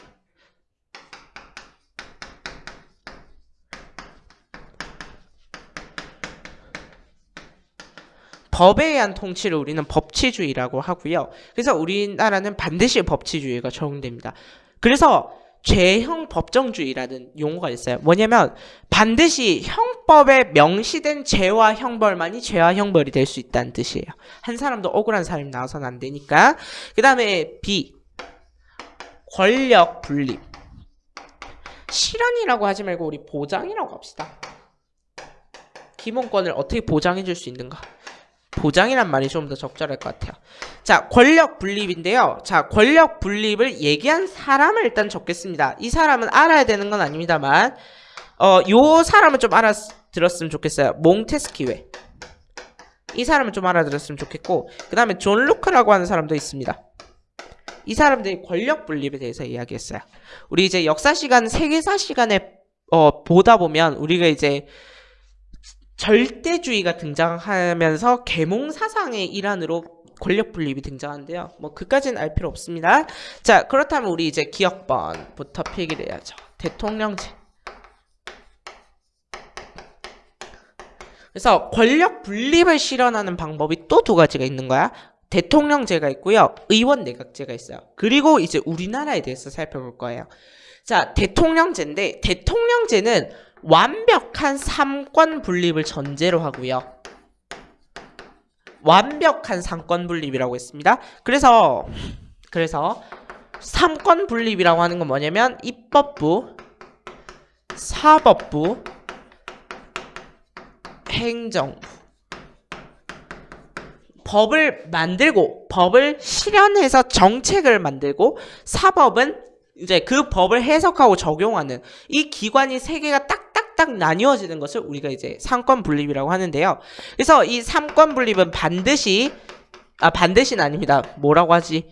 법에 의한 통치를 우리는 법치주의라고 하고요. 그래서 우리나라는 반드시 법치주의가 적용됩니다. 그래서 죄형 법정주의라는 용어가 있어요. 뭐냐면 반드시 형법에 명시된 죄와 형벌만이 죄와 형벌이 될 수 있다는 뜻이에요. 한 사람도 억울한 사람이 나와서는 안 되니까. 그 다음에 B 권력 분립 실현이라고 하지 말고 우리 보장이라고 합시다. 기본권을 어떻게 보장해 줄 수 있는가? 보장이란 말이 좀 더 적절할 것 같아요. 자, 권력 분립인데요. 자, 권력 분립을 얘기한 사람을 일단 적겠습니다. 이 사람은 알아야 되는 건 아닙니다만, 어, 요 사람은 좀 알아들었으면 좋겠어요. 몽테스키외. 이 사람은 좀 알아들었으면 좋겠고, 그 다음에 존 로크라고 하는 사람도 있습니다. 이 사람들이 권력 분립에 대해서 이야기했어요. 우리 이제 역사 시간, 세계사 시간에 어, 보다 보면 우리가 이제 절대주의가 등장하면서 계몽 사상의 일환으로 권력 분립이 등장하는데요. 뭐 그까지는 알 필요 없습니다. 자, 그렇다면 우리 이제 기억번부터 필기를 해야죠. 대통령제. 그래서 권력 분립을 실현하는 방법이 또 두 가지가 있는 거야. 대통령제가 있고요. 의원 내각제가 있어요. 그리고 이제 우리나라에 대해서 살펴볼 거예요. 자, 대통령제인데 대통령제는 완벽한 삼권 분립을 전제로 하고요. 완벽한 삼권 분립이라고 했습니다. 그래서 그래서 삼권 분립이라고 하는 건 뭐냐면 입법부, 사법부, 행정부 법을 만들고 법을 실현해서 정책을 만들고 사법은 이제 그 법을 해석하고 적용하는 이 기관이 세 개가 딱 딱딱 나뉘어지는 것을 우리가 이제 삼권 분립이라고 하는데요. 그래서 이 삼권 분립은 반드시 아 반드시는 아닙니다. 뭐라고 하지?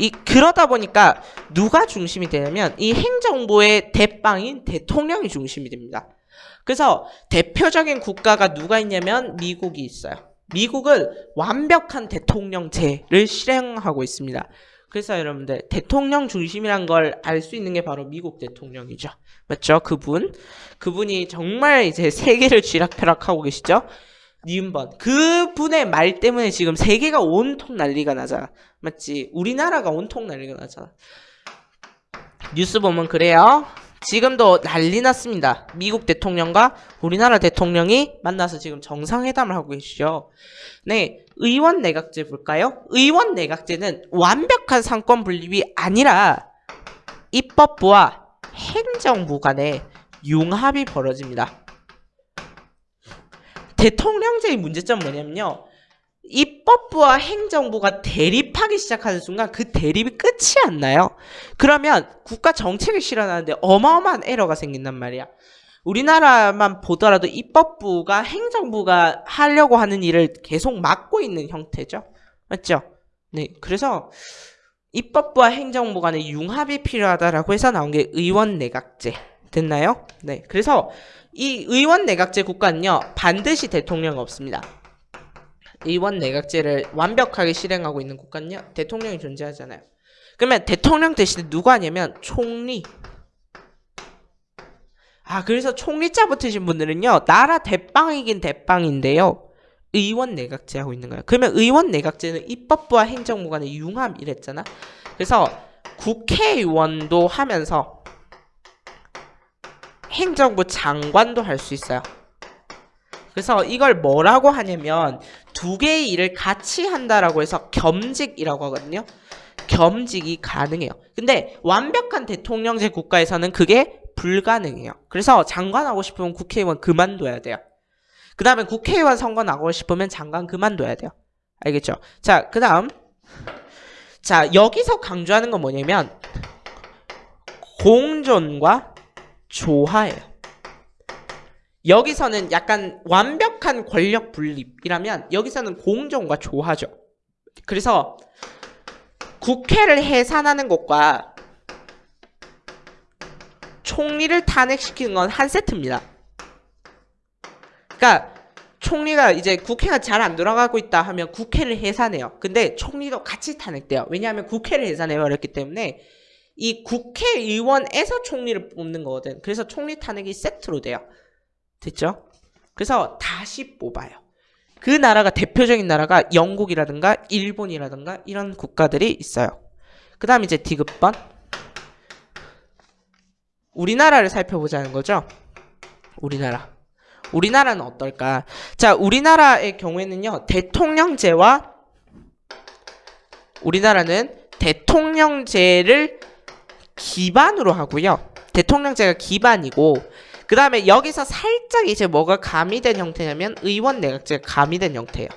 이 그러다 보니까 누가 중심이 되냐면 이 행정부의 대빵인 대통령이 중심이 됩니다. 그래서 대표적인 국가가 누가 있냐면 미국이 있어요. 미국은 완벽한 대통령제를 실행하고 있습니다. 그래서 여러분들 대통령 중심이란 걸 알 수 있는 게 바로 미국 대통령이죠. 맞죠? 그분. 그분이 정말 이제 세계를 쥐락펴락하고 계시죠? 니은번. 그 분의 말 때문에 지금 세계가 온통 난리가 나잖아. 맞지? 우리나라가 온통 난리가 나잖아. 뉴스 보면 그래요. 지금도 난리 났습니다. 미국 대통령과 우리나라 대통령이 만나서 지금 정상회담을 하고 계시죠. 네, 의원 내각제 볼까요? 의원 내각제는 완벽한 상권 분립이 아니라 입법부와 행정부 간의 융합이 벌어집니다. 대통령제의 문제점 뭐냐면요. 입법부와 행정부가 대립하기 시작하는 순간 그 대립이 끝이 안 나요. 그러면 국가 정책을 실현하는데 어마어마한 에러가 생긴단 말이야. 우리나라만 보더라도 입법부가 행정부가 하려고 하는 일을 계속 막고 있는 형태죠. 맞죠? 네. 그래서 입법부와 행정부 간의 융합이 필요하다라고 해서 나온 게 의원 내각제. 됐나요? 네. 그래서 이 의원 내각제 국가는요. 반드시 대통령 없습니다. 의원 내각제를 완벽하게 실행하고 있는 국가는요. 대통령이 존재하잖아요. 그러면 대통령 대신에 누가 하냐면 총리. 아, 그래서 총리자 붙으신 분들은요. 나라 대빵이긴 대빵인데요. 의원 내각제 하고 있는 거예요. 그러면 의원 내각제는 입법부와 행정부 간의 융합 이랬잖아. 그래서 국회의원도 하면서 행정부 장관도 할 수 있어요. 그래서 이걸 뭐라고 하냐면 두 개의 일을 같이 한다라고 해서 겸직이라고 하거든요. 겸직이 가능해요. 근데 완벽한 대통령제 국가에서는 그게 불가능해요. 그래서 장관 하고 싶으면 국회의원 그만둬야 돼요. 그 다음에 국회의원 선거 나가고 싶으면 장관 그만둬야 돼요. 알겠죠? 자, 그 다음. 자, 여기서 강조하는 건 뭐냐면, 공존과 조화예요. 여기서는 약간 완벽한 권력 분립이라면, 여기서는 공존과 조화죠. 그래서, 국회를 해산하는 것과 총리를 탄핵시키는 건 한 세트입니다. 그러니까 총리가 이제 국회가 잘 안 돌아가고 있다 하면 국회를 해산해요. 근데 총리도 같이 탄핵돼요. 왜냐하면 국회를 해산해버렸기 때문에 이 국회의원에서 총리를 뽑는 거거든. 그래서 총리 탄핵이 세트로 돼요. 됐죠? 그래서 다시 뽑아요. 그 나라가 대표적인 나라가 영국이라든가 일본이라든가 이런 국가들이 있어요. 그 다음 이제 디귿번 우리나라를 살펴보자는 거죠. 우리나라. 우리나라는 어떨까? 자, 우리나라의 경우에는요, 대통령제와 우리나라는 대통령제를 기반으로 하고요. 대통령제가 기반이고, 그 다음에 여기서 살짝 이제 뭐가 가미된 형태냐면 의원 내각제가 가미된 형태예요.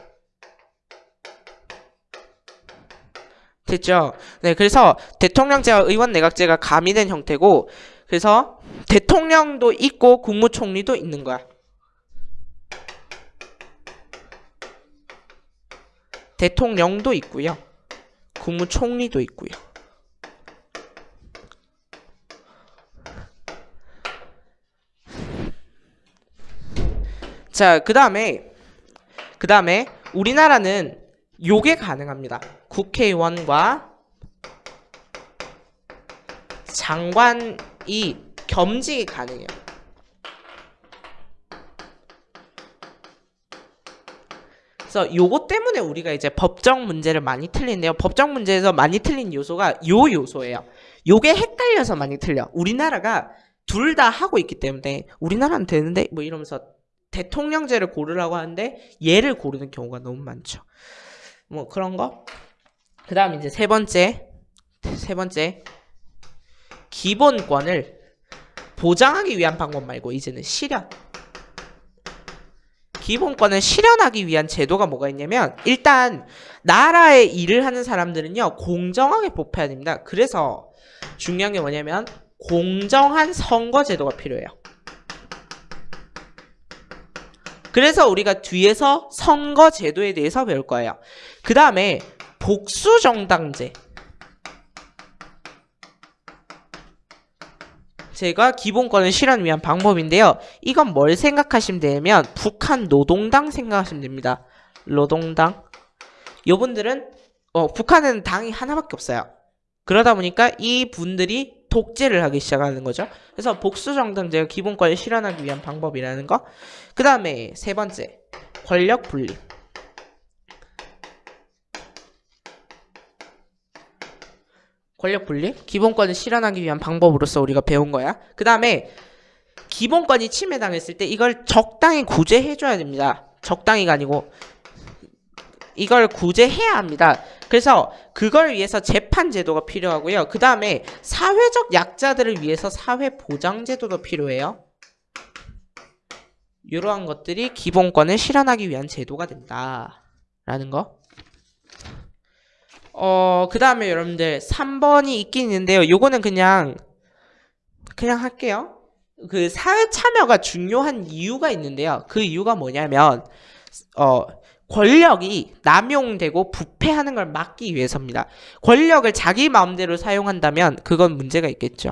됐죠? 네, 그래서 대통령제와 의원 내각제가 가미된 형태고, 그래서 대통령도 있고 국무총리도 있는 거야. 대통령도 있고요. 국무총리도 있고요. 자, 그 다음에, 그 다음에, 우리나라는 요게 가능합니다. 국회의원과 장관 이 겸직이 가능해요. 그래서 요거 때문에 우리가 이제 법정 문제를 많이 틀리는데요. 법정 문제에서 많이 틀린 요소가 요 요소예요. 요게 헷갈려서 많이 틀려. 우리나라가 둘 다 하고 있기 때문에 우리나라는 되는데 뭐 이러면서 대통령제를 고르라고 하는데 얘를 고르는 경우가 너무 많죠. 뭐 그런 거. 그 다음 이제 세 번째. 세 번째. 기본권을 보장하기 위한 방법 말고 이제는 실현. 기본권을 실현하기 위한 제도가 뭐가 있냐면 일단 나라의 일을 하는 사람들은요 공정하게 뽑혀야 됩니다. 그래서 중요한 게 뭐냐면 공정한 선거 제도가 필요해요. 그래서 우리가 뒤에서 선거 제도에 대해서 배울 거예요. 그 다음에 복수정당제. 제가 기본권을 실현 위한 방법인데요. 이건 뭘 생각하시면 되냐면 북한 노동당 생각하시면 됩니다. 노동당. 요분들은 어, 북한은 당이 하나밖에 없어요. 그러다 보니까 이 분들이 독재를 하기 시작하는 거죠. 그래서 복수정당제가 기본권을 실현하기 위한 방법이라는 거. 그 다음에 세 번째. 권력 분립. 권력 분립? 기본권을 실현하기 위한 방법으로서 우리가 배운 거야. 그 다음에 기본권이 침해당했을 때 이걸 적당히 구제해줘야 됩니다. 적당히가 아니고 이걸 구제해야 합니다. 그래서 그걸 위해서 재판 제도가 필요하고요. 그 다음에 사회적 약자들을 위해서 사회 보장 제도도 필요해요. 이러한 것들이 기본권을 실현하기 위한 제도가 된다. 라는 거. 어, 그 다음에 여러분들 3번이 있긴 있는데요. 요거는 그냥 그냥 할게요. 그 사회 참여가 중요한 이유가 있는데요. 그 이유가 뭐냐면 어 권력이 남용되고 부패하는 걸 막기 위해서입니다. 권력을 자기 마음대로 사용한다면 그건 문제가 있겠죠.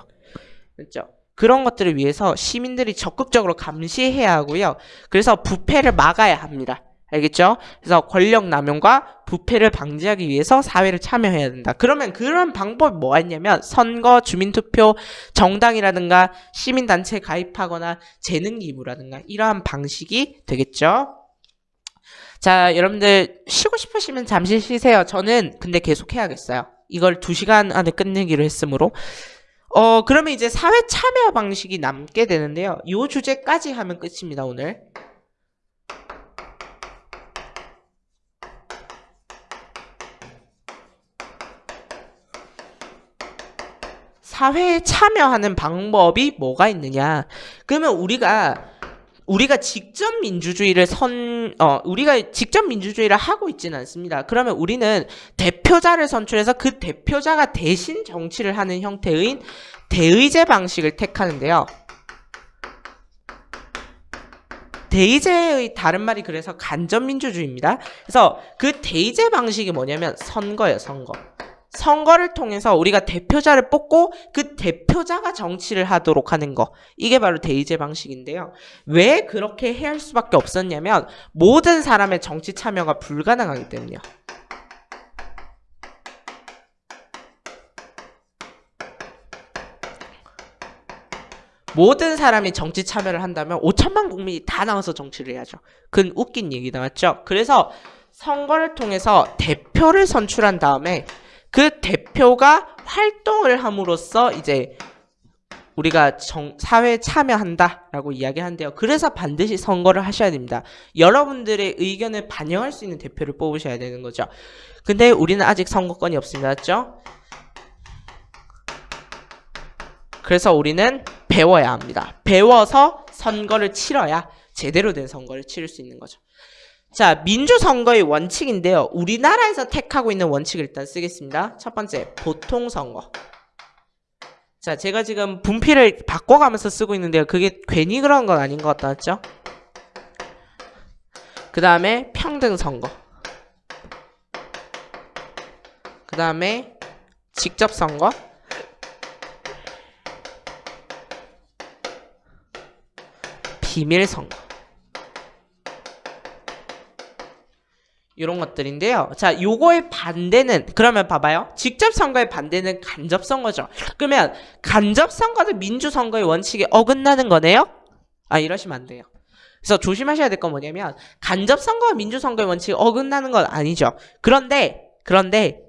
그렇죠? 그런 것들을 위해서 시민들이 적극적으로 감시해야 하고요. 그래서 부패를 막아야 합니다. 알겠죠? 그래서 권력 남용과 부패를 방지하기 위해서 사회를 참여해야 된다. 그러면 그런 방법이 뭐가 있냐면 선거, 주민투표, 정당이라든가 시민단체에 가입하거나 재능 기부라든가 이러한 방식이 되겠죠. 자, 여러분들 쉬고 싶으시면 잠시 쉬세요. 저는 근데 계속 해야겠어요. 이걸 2시간 안에 끝내기로 했으므로. 어, 그러면 이제 사회 참여 방식이 남게 되는데요. 이 주제까지 하면 끝입니다, 오늘. 사회에 참여하는 방법이 뭐가 있느냐? 그러면 우리가 우리가 직접 민주주의를 선, 어, 우리가 직접 민주주의를 하고 있지는 않습니다. 그러면 우리는 대표자를 선출해서 그 대표자가 대신 정치를 하는 형태의 대의제 방식을 택하는데요. 대의제의 다른 말이 그래서 간접 민주주의입니다. 그래서 그 대의제 방식이 뭐냐면 선거예요, 선거. 선거를 통해서 우리가 대표자를 뽑고 그 대표자가 정치를 하도록 하는 거. 이게 바로 대의제 방식인데요. 왜 그렇게 해야 할 수밖에 없었냐면 모든 사람의 정치 참여가 불가능하기 때문이요. 모든 사람이 정치 참여를 한다면 5천만 국민이 다 나와서 정치를 해야죠. 그건 웃긴 얘기다 맞죠? 그래서 선거를 통해서 대표를 선출한 다음에 그 대표가 활동을 함으로써 이제 우리가 정, 사회에 참여한다라고 이야기하는데요. 그래서 반드시 선거를 하셔야 됩니다. 여러분들의 의견을 반영할 수 있는 대표를 뽑으셔야 되는 거죠. 근데 우리는 아직 선거권이 없습니다. 맞죠? 그래서 우리는 배워야 합니다. 배워서 선거를 치러야 제대로 된 선거를 치를 수 있는 거죠. 자, 민주선거의 원칙인데요. 우리나라에서 택하고 있는 원칙을 일단 쓰겠습니다. 첫 번째, 보통선거. 자, 제가 지금 분필을 바꿔가면서 쓰고 있는데요. 그게 괜히 그런 건 아닌 것 같다, 맞죠? 그 다음에 평등선거. 그 다음에 직접선거. 비밀선거. 이런 것들인데요. 자, 요거의 반대는 그러면 봐봐요. 직접 선거의 반대는 간접 선거죠. 그러면 간접 선거는 민주 선거의 원칙에 어긋나는 거네요. 아, 이러시면 안 돼요. 그래서 조심하셔야 될 건 뭐냐면 간접 선거와 민주 선거의 원칙에 어긋나는 건 아니죠. 그런데 그런데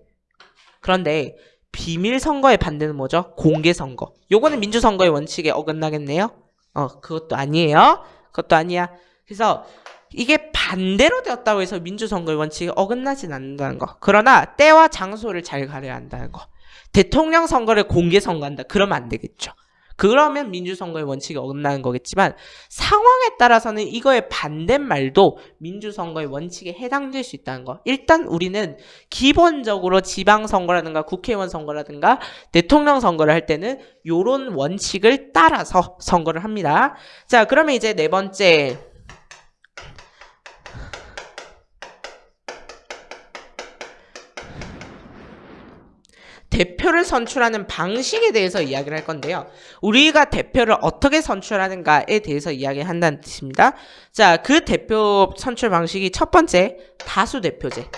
그런데 비밀 선거의 반대는 뭐죠? 공개 선거. 요거는 민주 선거의 원칙에 어긋나겠네요. 어, 그것도 아니에요. 그것도 아니야. 그래서 이게 반대로 되었다고 해서 민주선거의 원칙이 어긋나진 않는다는 거. 그러나 때와 장소를 잘 가려야 한다는 거. 대통령 선거를 공개 선거한다. 그러면 안 되겠죠. 그러면 민주선거의 원칙이 어긋나는 거겠지만 상황에 따라서는 이거의 반대말도 민주선거의 원칙에 해당될 수 있다는 거. 일단 우리는 기본적으로 지방선거라든가 국회의원 선거라든가 대통령 선거를 할 때는 요런 원칙을 따라서 선거를 합니다. 자 그러면 이제 네 번째 대표를 선출하는 방식에 대해서 이야기를 할 건데요. 우리가 대표를 어떻게 선출하는가에 대해서 이야기한다는 뜻입니다. 자, 그 대표 선출 방식이 첫 번째 다수 대표제.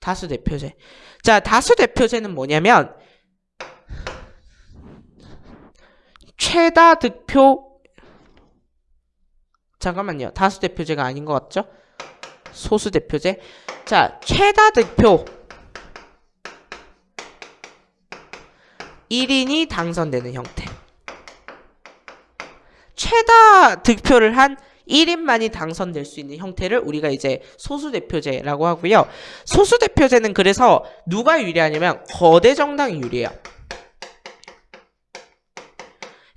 다수 대표제. 자, 다수 대표제는 뭐냐면 최다 득표 잠깐만요. 다수 대표제가 아닌 것 같죠? 소수 대표제. 자, 최다 득표 1인이 당선되는 형태. 최다 득표를 한 1인만이 당선될 수 있는 형태를 우리가 이제 소수대표제라고 하고요. 소수대표제는 그래서 누가 유리하냐면 거대 정당이 유리해요.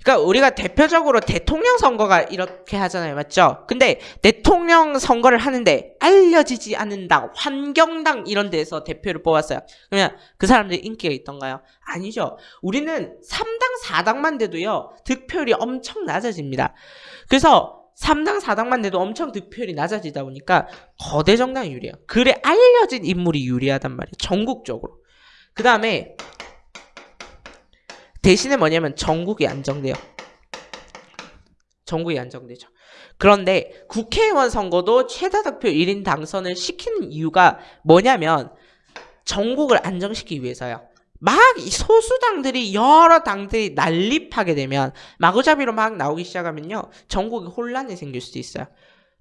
그러니까 우리가 대표적으로 대통령 선거가 이렇게 하잖아요. 맞죠? 근데 대통령 선거를 하는데 알려지지 않는다. 환경당 이런 데서 대표를 뽑았어요. 그러면 그 사람들이 인기가 있던가요? 아니죠. 우리는 3당 4당만 돼도요. 득표율이 엄청 낮아집니다. 그래서 3당 4당만 돼도 엄청 득표율이 낮아지다 보니까 거대 정당이 유리해요. 그래 알려진 인물이 유리하단 말이에요. 전국적으로. 그 다음에 대신에 뭐냐면 전국이 안정돼요. 전국이 안정되죠. 그런데 국회의원 선거도 최다 득표 1인 당선을 시키는 이유가 뭐냐면 전국을 안정시키기 위해서요. 막이 소수당들이 여러 당들이 난립하게 되면 마구잡이로 막 나오기 시작하면요. 전국이 혼란이 생길 수도 있어요.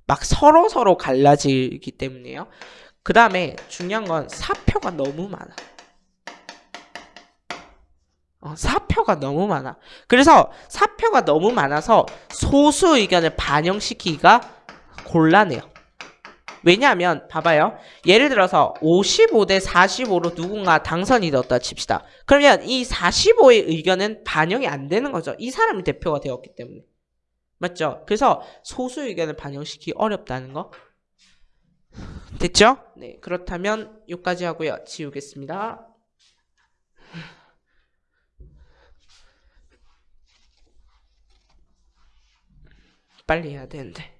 막 서로 서로 갈라지기 때문에요. 그 다음에 중요한 건 사표가 너무 많아. 어, 사표가 너무 많아. 그래서 사표가 너무 많아서 소수 의견을 반영시키기가 곤란해요. 왜냐하면 봐봐요. 예를 들어서 55대 45로 누군가 당선이 되었다 칩시다. 그러면 이 45의 의견은 반영이 안 되는 거죠. 이 사람이 대표가 되었기 때문에. 맞죠? 그래서 소수 의견을 반영시키기 어렵다는 거. 됐죠? 네, 그렇다면 여기까지 하고요. 지우겠습니다. 빨리 해야 되는데.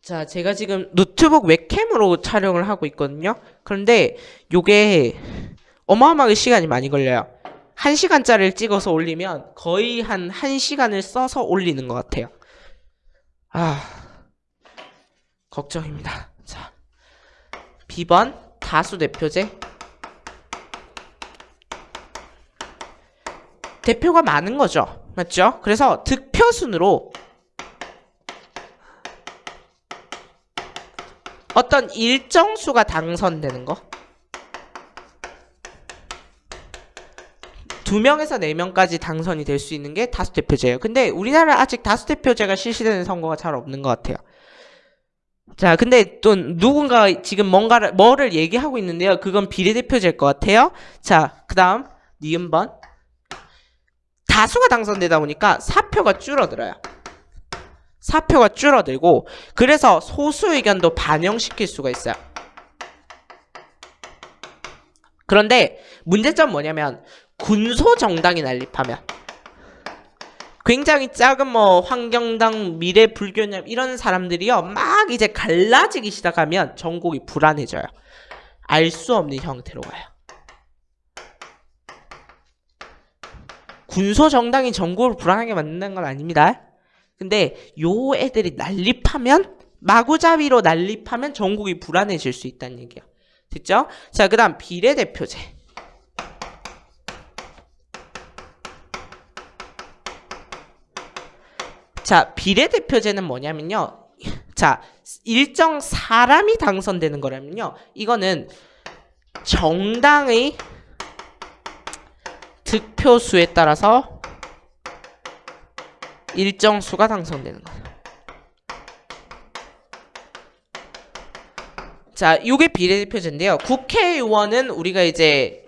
자, 제가 지금 노트북 웹캠으로 촬영을 하고 있거든요. 그런데 요게 어마어마하게 시간이 많이 걸려요. 1시간짜리를 찍어서 올리면 거의 한 1시간을 써서 올리는 것 같아요. 아, 걱정입니다. 자, B번 다수 대표제. 대표가 많은 거죠. 맞죠? 그래서 득표 순으로 어떤 일정 수가 당선되는 거. 두 명에서 네 명까지 당선이 될 수 있는 게 다수 대표제예요. 근데 우리나라 아직 다수 대표제가 실시되는 선거가 잘 없는 것 같아요. 자, 근데 또 누군가 지금 뭔가를 뭐를 얘기하고 있는데요. 그건 비례대표제일 것 같아요. 자, 그 다음 니은번 다수가 당선되다 보니까 사표가 줄어들어요. 사표가 줄어들고 그래서 소수 의견도 반영시킬 수가 있어요. 그런데 문제점 뭐냐면 군소 정당이 난립하면 굉장히 작은 뭐 환경당 미래 불교념 이런 사람들이요 막 이제 갈라지기 시작하면 전국이 불안해져요. 알 수 없는 형태로 가요. 군소 정당이 전국을 불안하게 만드는 건 아닙니다. 근데 요 애들이 난립하면 마구잡이로 난립하면 전국이 불안해질 수 있다는 얘기야. 됐죠? 자, 그 다음 비례대표제. 자, 비례대표제는 뭐냐면요. 자, 일정 사람이 당선되는 거라면요. 이거는 정당의 득표수에 따라서 일정 수가 당선되는 거예요. 자, 이게 비례대표제인데요. 국회의원은 우리가 이제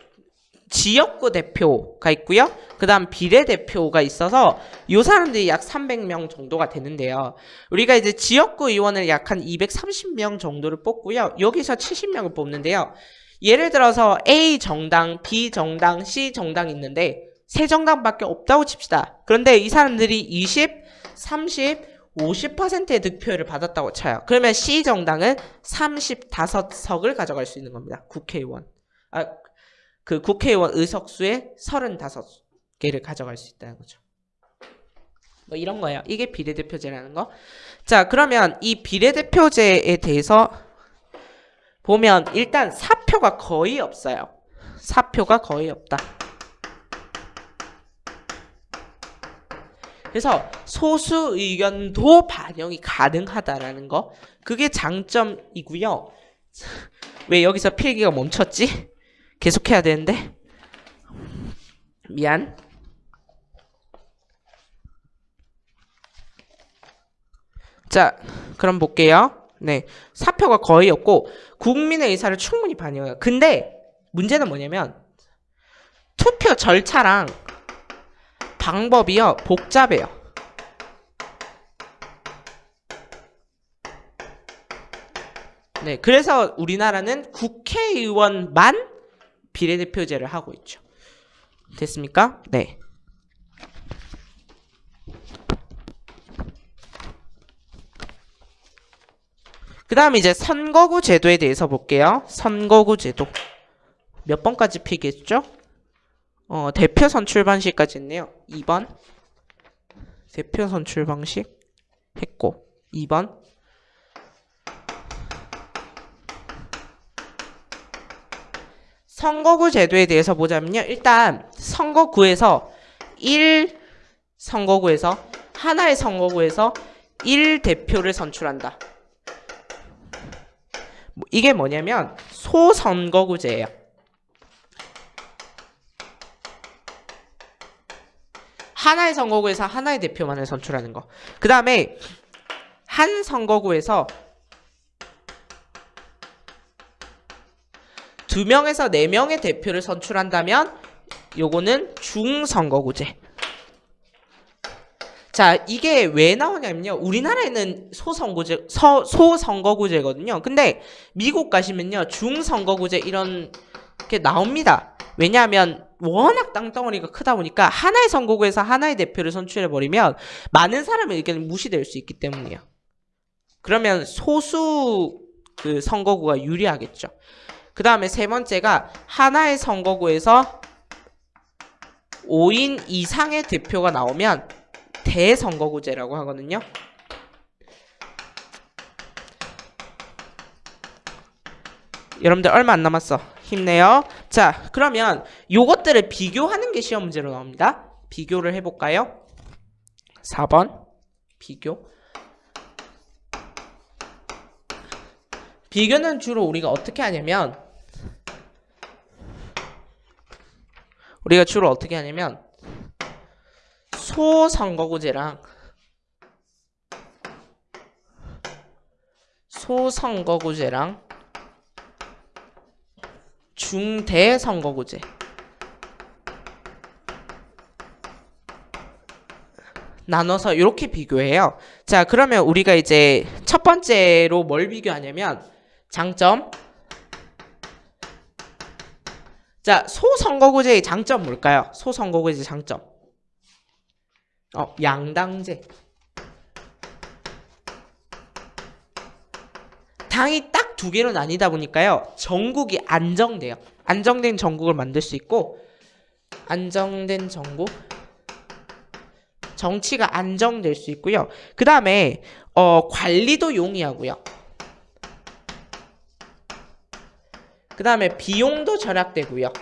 지역구 대표가 있고요. 그 다음 비례대표가 있어서 이 사람들이 약 300명 정도가 되는데요. 우리가 이제 지역구 의원을 약 한 230명 정도를 뽑고요. 여기서 70명을 뽑는데요. 예를 들어서 A 정당, B 정당, C 정당 있는데 세 정당밖에 없다고 칩시다. 그런데 이 사람들이 20, 30, 50%의 득표를 받았다고 쳐요. 그러면 C 정당은 35석을 가져갈 수 있는 겁니다. 국회의원. 아, 그 국회의원 의석수의 35개를 가져갈 수 있다는 거죠. 뭐 이런 거예요. 이게 비례대표제라는 거. 자, 그러면 이 비례대표제에 대해서 보면 일단 사표가 거의 없어요. 사표가 거의 없다. 그래서 소수 의견도 반영이 가능하다라는 거 그게 장점이고요. 왜 여기서 필기가 멈췄지? 계속해야 되는데 미안. 자, 그럼 볼게요. 네, 사표가 거의 없고 국민의 의사를 충분히 반영해요. 근데 문제는 뭐냐면 투표 절차랑 방법이요 복잡해요. 네, 그래서 우리나라는 국회의원만 비례대표제를 하고 있죠. 됐습니까? 네. 그 다음 이제 선거구 제도에 대해서 볼게요. 선거구 제도. 몇 번까지 피겠죠? 어, 대표 선출 방식까지 했네요. 2번. 대표 선출 방식 했고 2번. 선거구 제도에 대해서 보자면요. 일단 선거구에서 1 선거구에서 하나의 선거구에서 1 대표를 선출한다. 뭐 이게 뭐냐면 소선거구제예요. 하나의 선거구에서 하나의 대표만을 선출하는 거. 그 다음에 한 선거구에서 두 명에서 네 명의 대표를 선출한다면 요거는 중선거구제. 자, 이게 왜 나오냐면요. 우리나라에는 소선거구제, 서, 소선거구제거든요. 근데 미국 가시면요. 중선거구제 이런 게 나옵니다. 왜냐하면 워낙 땅덩어리가 크다 보니까 하나의 선거구에서 하나의 대표를 선출해버리면 많은 사람의 의견이 무시될 수 있기 때문이에요. 그러면 소수 그 선거구가 유리하겠죠. 그 다음에 세 번째가 하나의 선거구에서 5인 이상의 대표가 나오면 대선거구제라고 하거든요. 여러분들 얼마 안 남았어. 힘내요. 자, 그러면 요것들을 비교하는 게 시험 문제로 나옵니다. 비교를 해볼까요? 4번 비교 비교는 주로 우리가 어떻게 하냐면 우리가 주로 어떻게 하냐면 소선거구제랑 소선거구제랑 중대선거구제 나눠서 이렇게 비교해요. 자, 그러면 우리가 이제 첫 번째로 뭘 비교하냐면 장점 자, 소선거구제의 장점 뭘까요? 소선거구제의 장점 어, 양당제 당이 딱 두 개로 나뉘다 보니까요. 전국이 안정돼요. 안정된 전국을 만들 수 있고 안정된 전국 정치가 안정될 수 있고요. 그 다음에 어, 관리도 용이하고요. 그 다음에 비용도 절약되고요.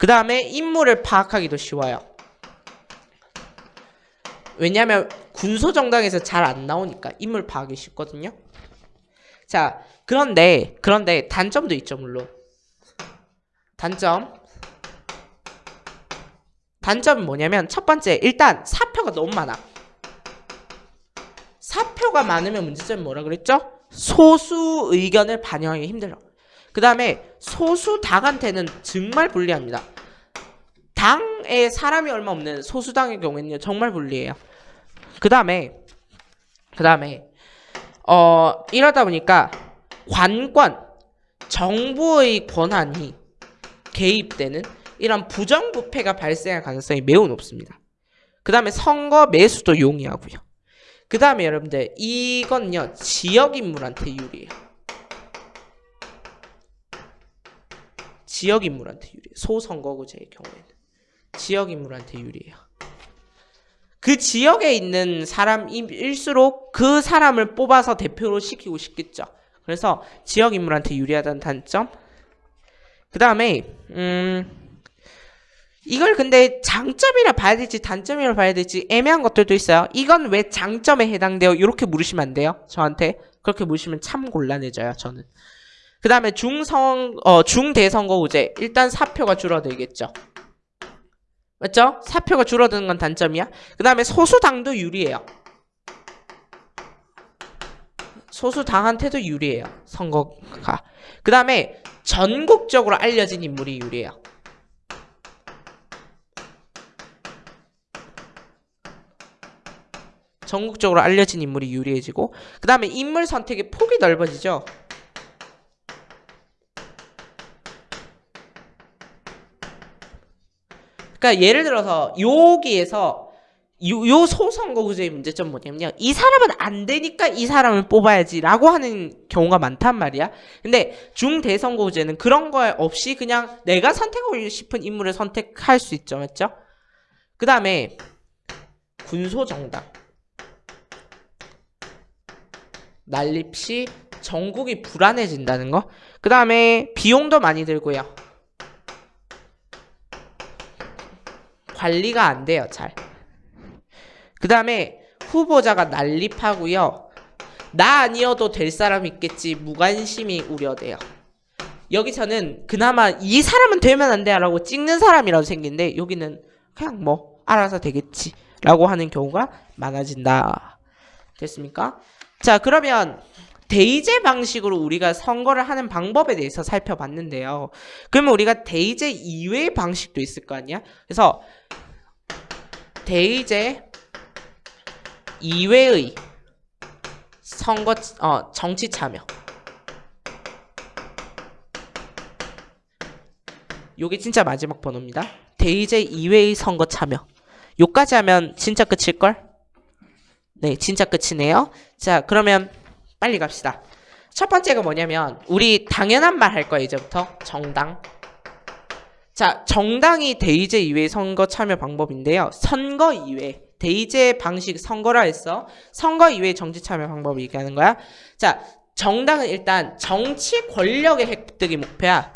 그 다음에 인물을 파악하기도 쉬워요. 왜냐하면 군소정당에서 잘 안 나오니까 인물 파악이 쉽거든요. 자, 그런데 그런데 단점도 있죠, 물론. 단점. 단점은 뭐냐면 첫 번째 일단 사표가 너무 많아. 사표가 많으면 문제점이 뭐라 그랬죠? 소수 의견을 반영하기 힘들어. 그 다음에 소수 당한테는 정말 불리합니다. 당에 사람이 얼마 없는 소수당의 경우에는 정말 불리해요. 그 다음에 그 다음에 어 이러다 보니까 관권 정부의 권한이 개입되는 이런 부정부패가 발생할 가능성이 매우 높습니다. 그 다음에 선거 매수도 용이하고요. 그 다음에 여러분들 이건요 지역 인물한테 유리해요. 지역 인물한테 유리해요. 소선거구제의 경우에는 지역 인물한테 유리해요. 그 지역에 있는 사람일수록 그 사람을 뽑아서 대표로 시키고 싶겠죠. 그래서 지역 인물한테 유리하다는 단점. 그 다음에 음 이걸 근데 장점이라 봐야 될지 단점이라 봐야 될지 애매한 것들도 있어요. 이건 왜 장점에 해당돼요? 이렇게 물으시면 안 돼요. 저한테 그렇게 물으시면 참 곤란해져요. 저는. 그 다음에 중성 어 중대선거구제 일단 사표가 줄어들겠죠. 맞죠? 사표가 줄어드는 건 단점이야. 그 다음에 소수당도 유리해요. 소수당한테도 유리해요. 선거가. 그 다음에 전국적으로 알려진 인물이 유리해요. 전국적으로 알려진 인물이 유리해지고 그 다음에 인물 선택의 폭이 넓어지죠. 그러니까 예를 들어서 여기에서 요, 요 소선거 구제의 문제점 뭐냐면요. 이 사람은 안 되니까 이 사람을 뽑아야지 라고 하는 경우가 많단 말이야. 근데 중대선거 구제는 그런 거 없이 그냥 내가 선택하고 싶은 인물을 선택할 수 있죠. 맞죠? 그 다음에 군소정당. 난립 시 전국이 불안해진다는 거. 그 다음에 비용도 많이 들고요. 관리가 안 돼요, 잘. 그 다음에 후보자가 난립하고요. 나 아니어도 될 사람 있겠지 무관심이 우려돼요. 여기서는 그나마 이 사람은 되면 안 돼 라고 찍는 사람이라고 생긴데 여기는 그냥 뭐 알아서 되겠지 라고 하는 경우가 많아진다. 됐습니까? 자 그러면 대의제 방식으로 우리가 선거를 하는 방법에 대해서 살펴봤는데요. 그러면 우리가 대의제 이외의 방식도 있을 거 아니야? 그래서 대의제 이외의 선거 어 정치 참여 요게 진짜 마지막 번호입니다. 대의제 이외의 선거 참여 요까지 하면 진짜 끝일걸? 네 진짜 끝이네요. 자 그러면 빨리 갑시다. 첫 번째가 뭐냐면 우리 당연한 말 할 거예요 이제부터 정당 자 정당이 대의제 이외의 선거 참여 방법인데요. 선거 이외 대의제 방식 선거라 했어. 선거 이외의 정치 참여 방법을 얘기하는 거야. 자, 정당은 일단 정치 권력의 획득이 목표야.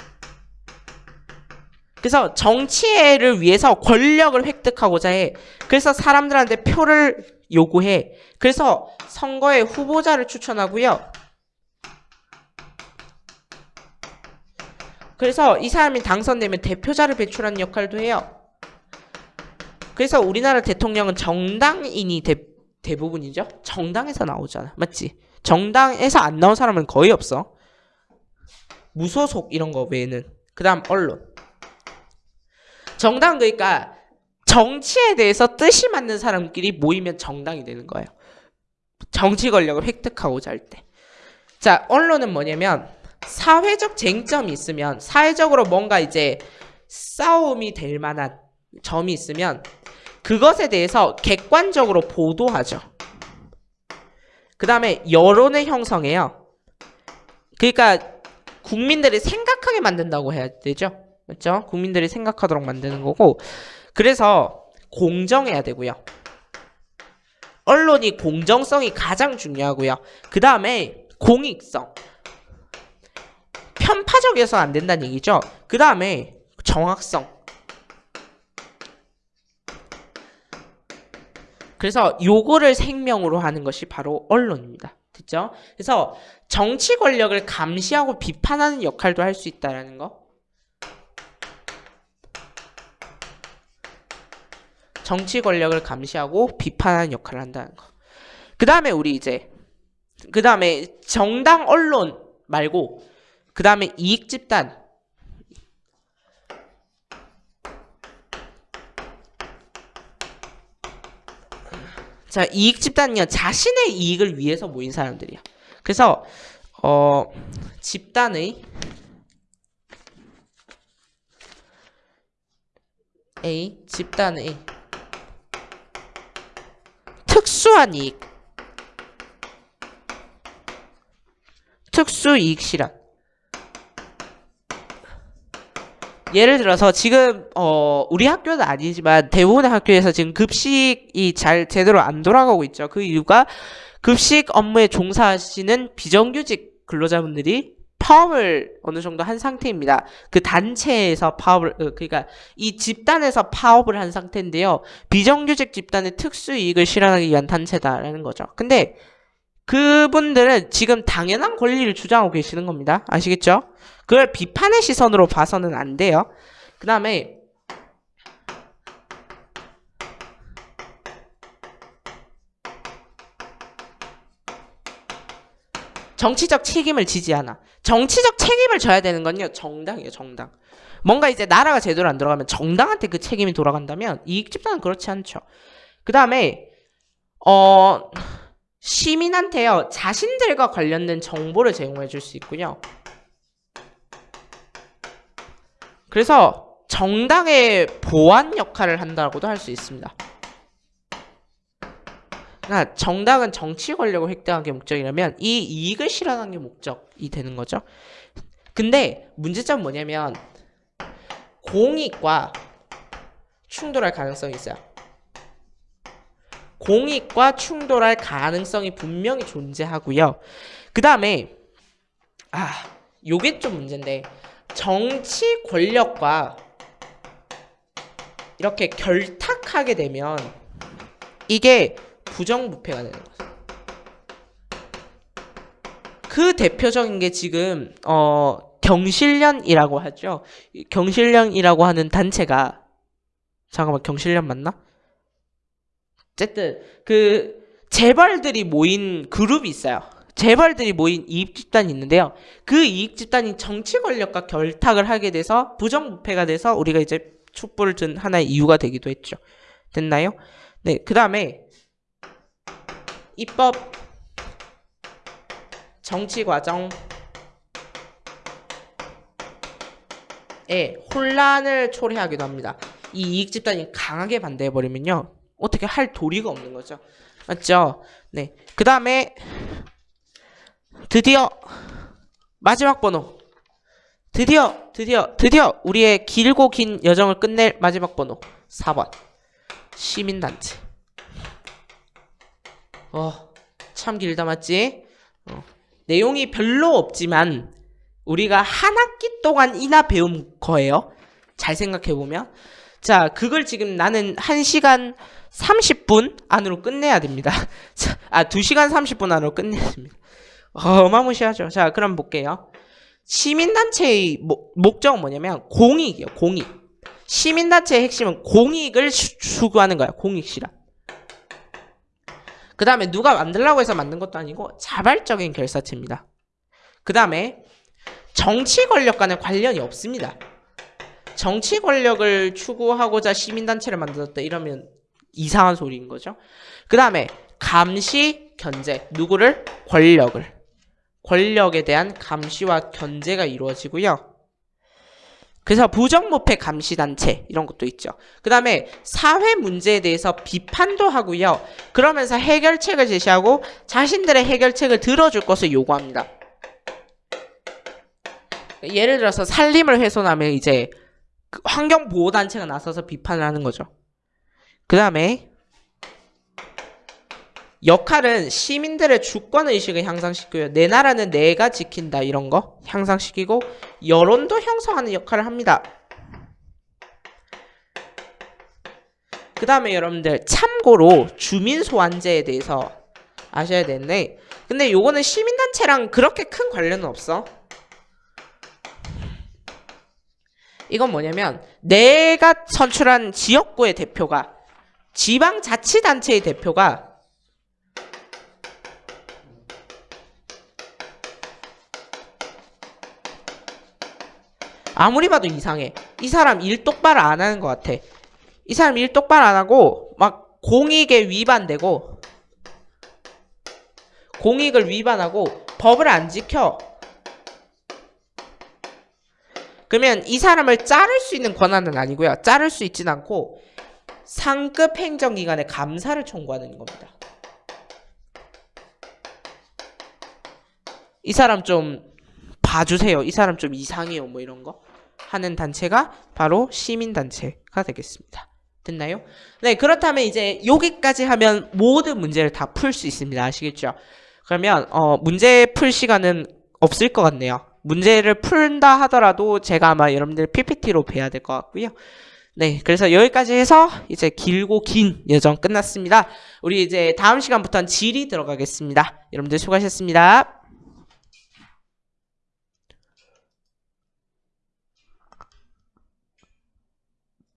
그래서 정치를 위해서 권력을 획득하고자 해. 그래서 사람들한테 표를 요구해. 그래서 선거에 후보자를 추천하고요. 그래서 이 사람이 당선되면 대표자를 배출하는 역할도 해요. 그래서 우리나라 대통령은 정당인이 대, 대부분이죠. 정당에서 나오잖아. 맞지? 정당에서 안 나온 사람은 거의 없어. 무소속 이런 거 외에는. 그 다음 언론. 정당 그러니까 정치에 대해서 뜻이 맞는 사람끼리 모이면 정당이 되는 거예요. 정치 권력을 획득하고자 할 때. 자, 언론은 뭐냐면 사회적 쟁점이 있으면 사회적으로 뭔가 이제 싸움이 될 만한 점이 있으면 그것에 대해서 객관적으로 보도하죠. 그 다음에 여론을 형성해요. 그러니까 국민들이 생각하게 만든다고 해야 되죠. 맞죠? 국민들이 생각하도록 만드는 거고 그래서 공정해야 되고요. 언론이 공정성이 가장 중요하고요. 그 다음에 공익성. 편파적이어서 안 된다는 얘기죠. 그 다음에 정확성. 그래서 요거를 생명으로 하는 것이 바로 언론입니다. 됐죠? 그래서 정치 권력을 감시하고 비판하는 역할도 할 수 있다라는 거. 정치 권력을 감시하고 비판하는 역할을 한다는 거. 그 다음에 우리 이제 그 다음에 정당 언론 말고 그 다음에 이익 집단 자, 이익 집단은요, 자신의 이익을 위해서 모인 사람들이야. 그래서, 어, 집단의 A, 집단의 특수한 이익. 특수 이익 실현. 예를 들어서 지금 어 우리 학교는 아니지만 대부분의 학교에서 지금 급식이 잘 제대로 안 돌아가고 있죠. 그 이유가 급식 업무에 종사하시는 비정규직 근로자분들이 파업을 어느 정도 한 상태입니다. 그 단체에서 파업을 어, 그러니까 이 집단에서 파업을 한 상태인데요. 비정규직 집단의 특수 이익을 실현하기 위한 단체다라는 거죠. 근데 그분들은 지금 당연한 권리를 주장하고 계시는 겁니다. 아시겠죠? 그걸 비판의 시선으로 봐서는 안 돼요. 그 다음에 정치적 책임을 지지 않아. 정치적 책임을 져야 되는 건요, 정당이에요, 정당. 뭔가 이제 나라가 제대로 안 들어가면 정당한테 그 책임이 돌아간다면 이익 집단은 그렇지 않죠. 그 다음에, 어, 시민한테요, 자신들과 관련된 정보를 제공해 줄 수 있고요. 그래서 정당의 보안 역할을 한다고도 할 수 있습니다. 그러니까 정당은 정치 권력을 획득하는 게 목적이라면 이 이익을 실현하는 게 목적이 되는 거죠. 근데 문제점은 뭐냐면 공익과 충돌할 가능성이 있어요. 공익과 충돌할 가능성이 분명히 존재하고요. 그 다음에 아 요게 좀 문제인데 정치 권력과 이렇게 결탁하게 되면 이게 부정부패가 되는 거죠. 그 대표적인 게 지금 어 경실련이라고 하죠. 경실련이라고 하는 단체가 잠깐만 경실련 맞나? 어쨌든 그 재벌들이 모인 그룹이 있어요. 재벌들이 모인 이익 집단이 있는데요. 그 이익 집단이 정치 권력과 결탁을 하게 돼서 부정부패가 돼서 우리가 이제 촛불을 든 하나의 이유가 되기도 했죠. 됐나요? 네, 그 다음에 입법 정치 과정에 혼란을 초래하기도 합니다. 이 이익 집단이 강하게 반대해 버리면요. 어떻게 할 도리가 없는 거죠. 맞죠? 네. 그 다음에 드디어 마지막 번호. 드디어 드디어 드디어 우리의 길고 긴 여정을 끝낼 마지막 번호 4번 시민단체. 어, 참 길다 맞지? 어. 내용이 별로 없지만 우리가 한 학기 동안 이나 배운 거예요. 잘 생각해 보면. 자, 그걸 지금 나는 1시간 30분 안으로 끝내야 됩니다. *laughs* 자, 아, 2시간 30분 안으로 끝내야 됩니다. 어마무시하죠. 자, 그럼 볼게요. 시민단체의 모, 목적은 뭐냐면 공익이요, 공익. 시민단체의 핵심은 공익을 추구하는 거야, 공익 실현. 그 다음에 누가 만들라고 해서 만든 것도 아니고 자발적인 결사체입니다. 그 다음에 정치 권력과는 관련이 없습니다. 정치 권력을 추구하고자 시민단체를 만들었다 이러면 이상한 소리인 거죠. 그 다음에 감시, 견제. 누구를? 권력을. 권력에 대한 감시와 견제가 이루어지고요. 그래서 부정부패 감시단체 이런 것도 있죠. 그 다음에 사회 문제에 대해서 비판도 하고요. 그러면서 해결책을 제시하고 자신들의 해결책을 들어줄 것을 요구합니다. 예를 들어서 산림을 훼손하면 이제 그 환경보호단체가 나서서 비판을 하는 거죠. 그 다음에 역할은 시민들의 주권 의식을 향상시키고요. 내 나라는 내가 지킨다 이런 거 향상시키고 여론도 형성하는 역할을 합니다. 그 다음에 여러분들 참고로 주민소환제에 대해서 아셔야 되는데 근데 요거는 시민단체랑 그렇게 큰 관련은 없어. 이건 뭐냐면 내가 선출한 지역구의 대표가 지방자치단체의 대표가 아무리 봐도 이상해. 이 사람 일 똑바로 안 하는 것 같아. 이 사람 일 똑바로 안 하고 막 공익에 위반되고 공익을 위반하고 법을 안 지켜. 그러면 이 사람을 자를 수 있는 권한은 아니고요. 자를 수 있진 않고 상급 행정기관에 감사를 청구하는 겁니다. 이 사람 좀 봐주세요. 이 사람 좀 이상해요. 뭐 이런 거 하는 단체가 바로 시민단체가 되겠습니다. 됐나요? 네, 그렇다면 이제 여기까지 하면 모든 문제를 다 풀 수 있습니다. 아시겠죠? 그러면 어, 문제 풀 시간은 없을 것 같네요. 문제를 푼다 하더라도 제가 아마 여러분들 PPT로 뵈야 될 것 같고요. 네, 그래서 여기까지 해서 이제 길고 긴 여정 끝났습니다. 우리 이제 다음 시간부터는 질이 들어가겠습니다. 여러분들 수고하셨습니다.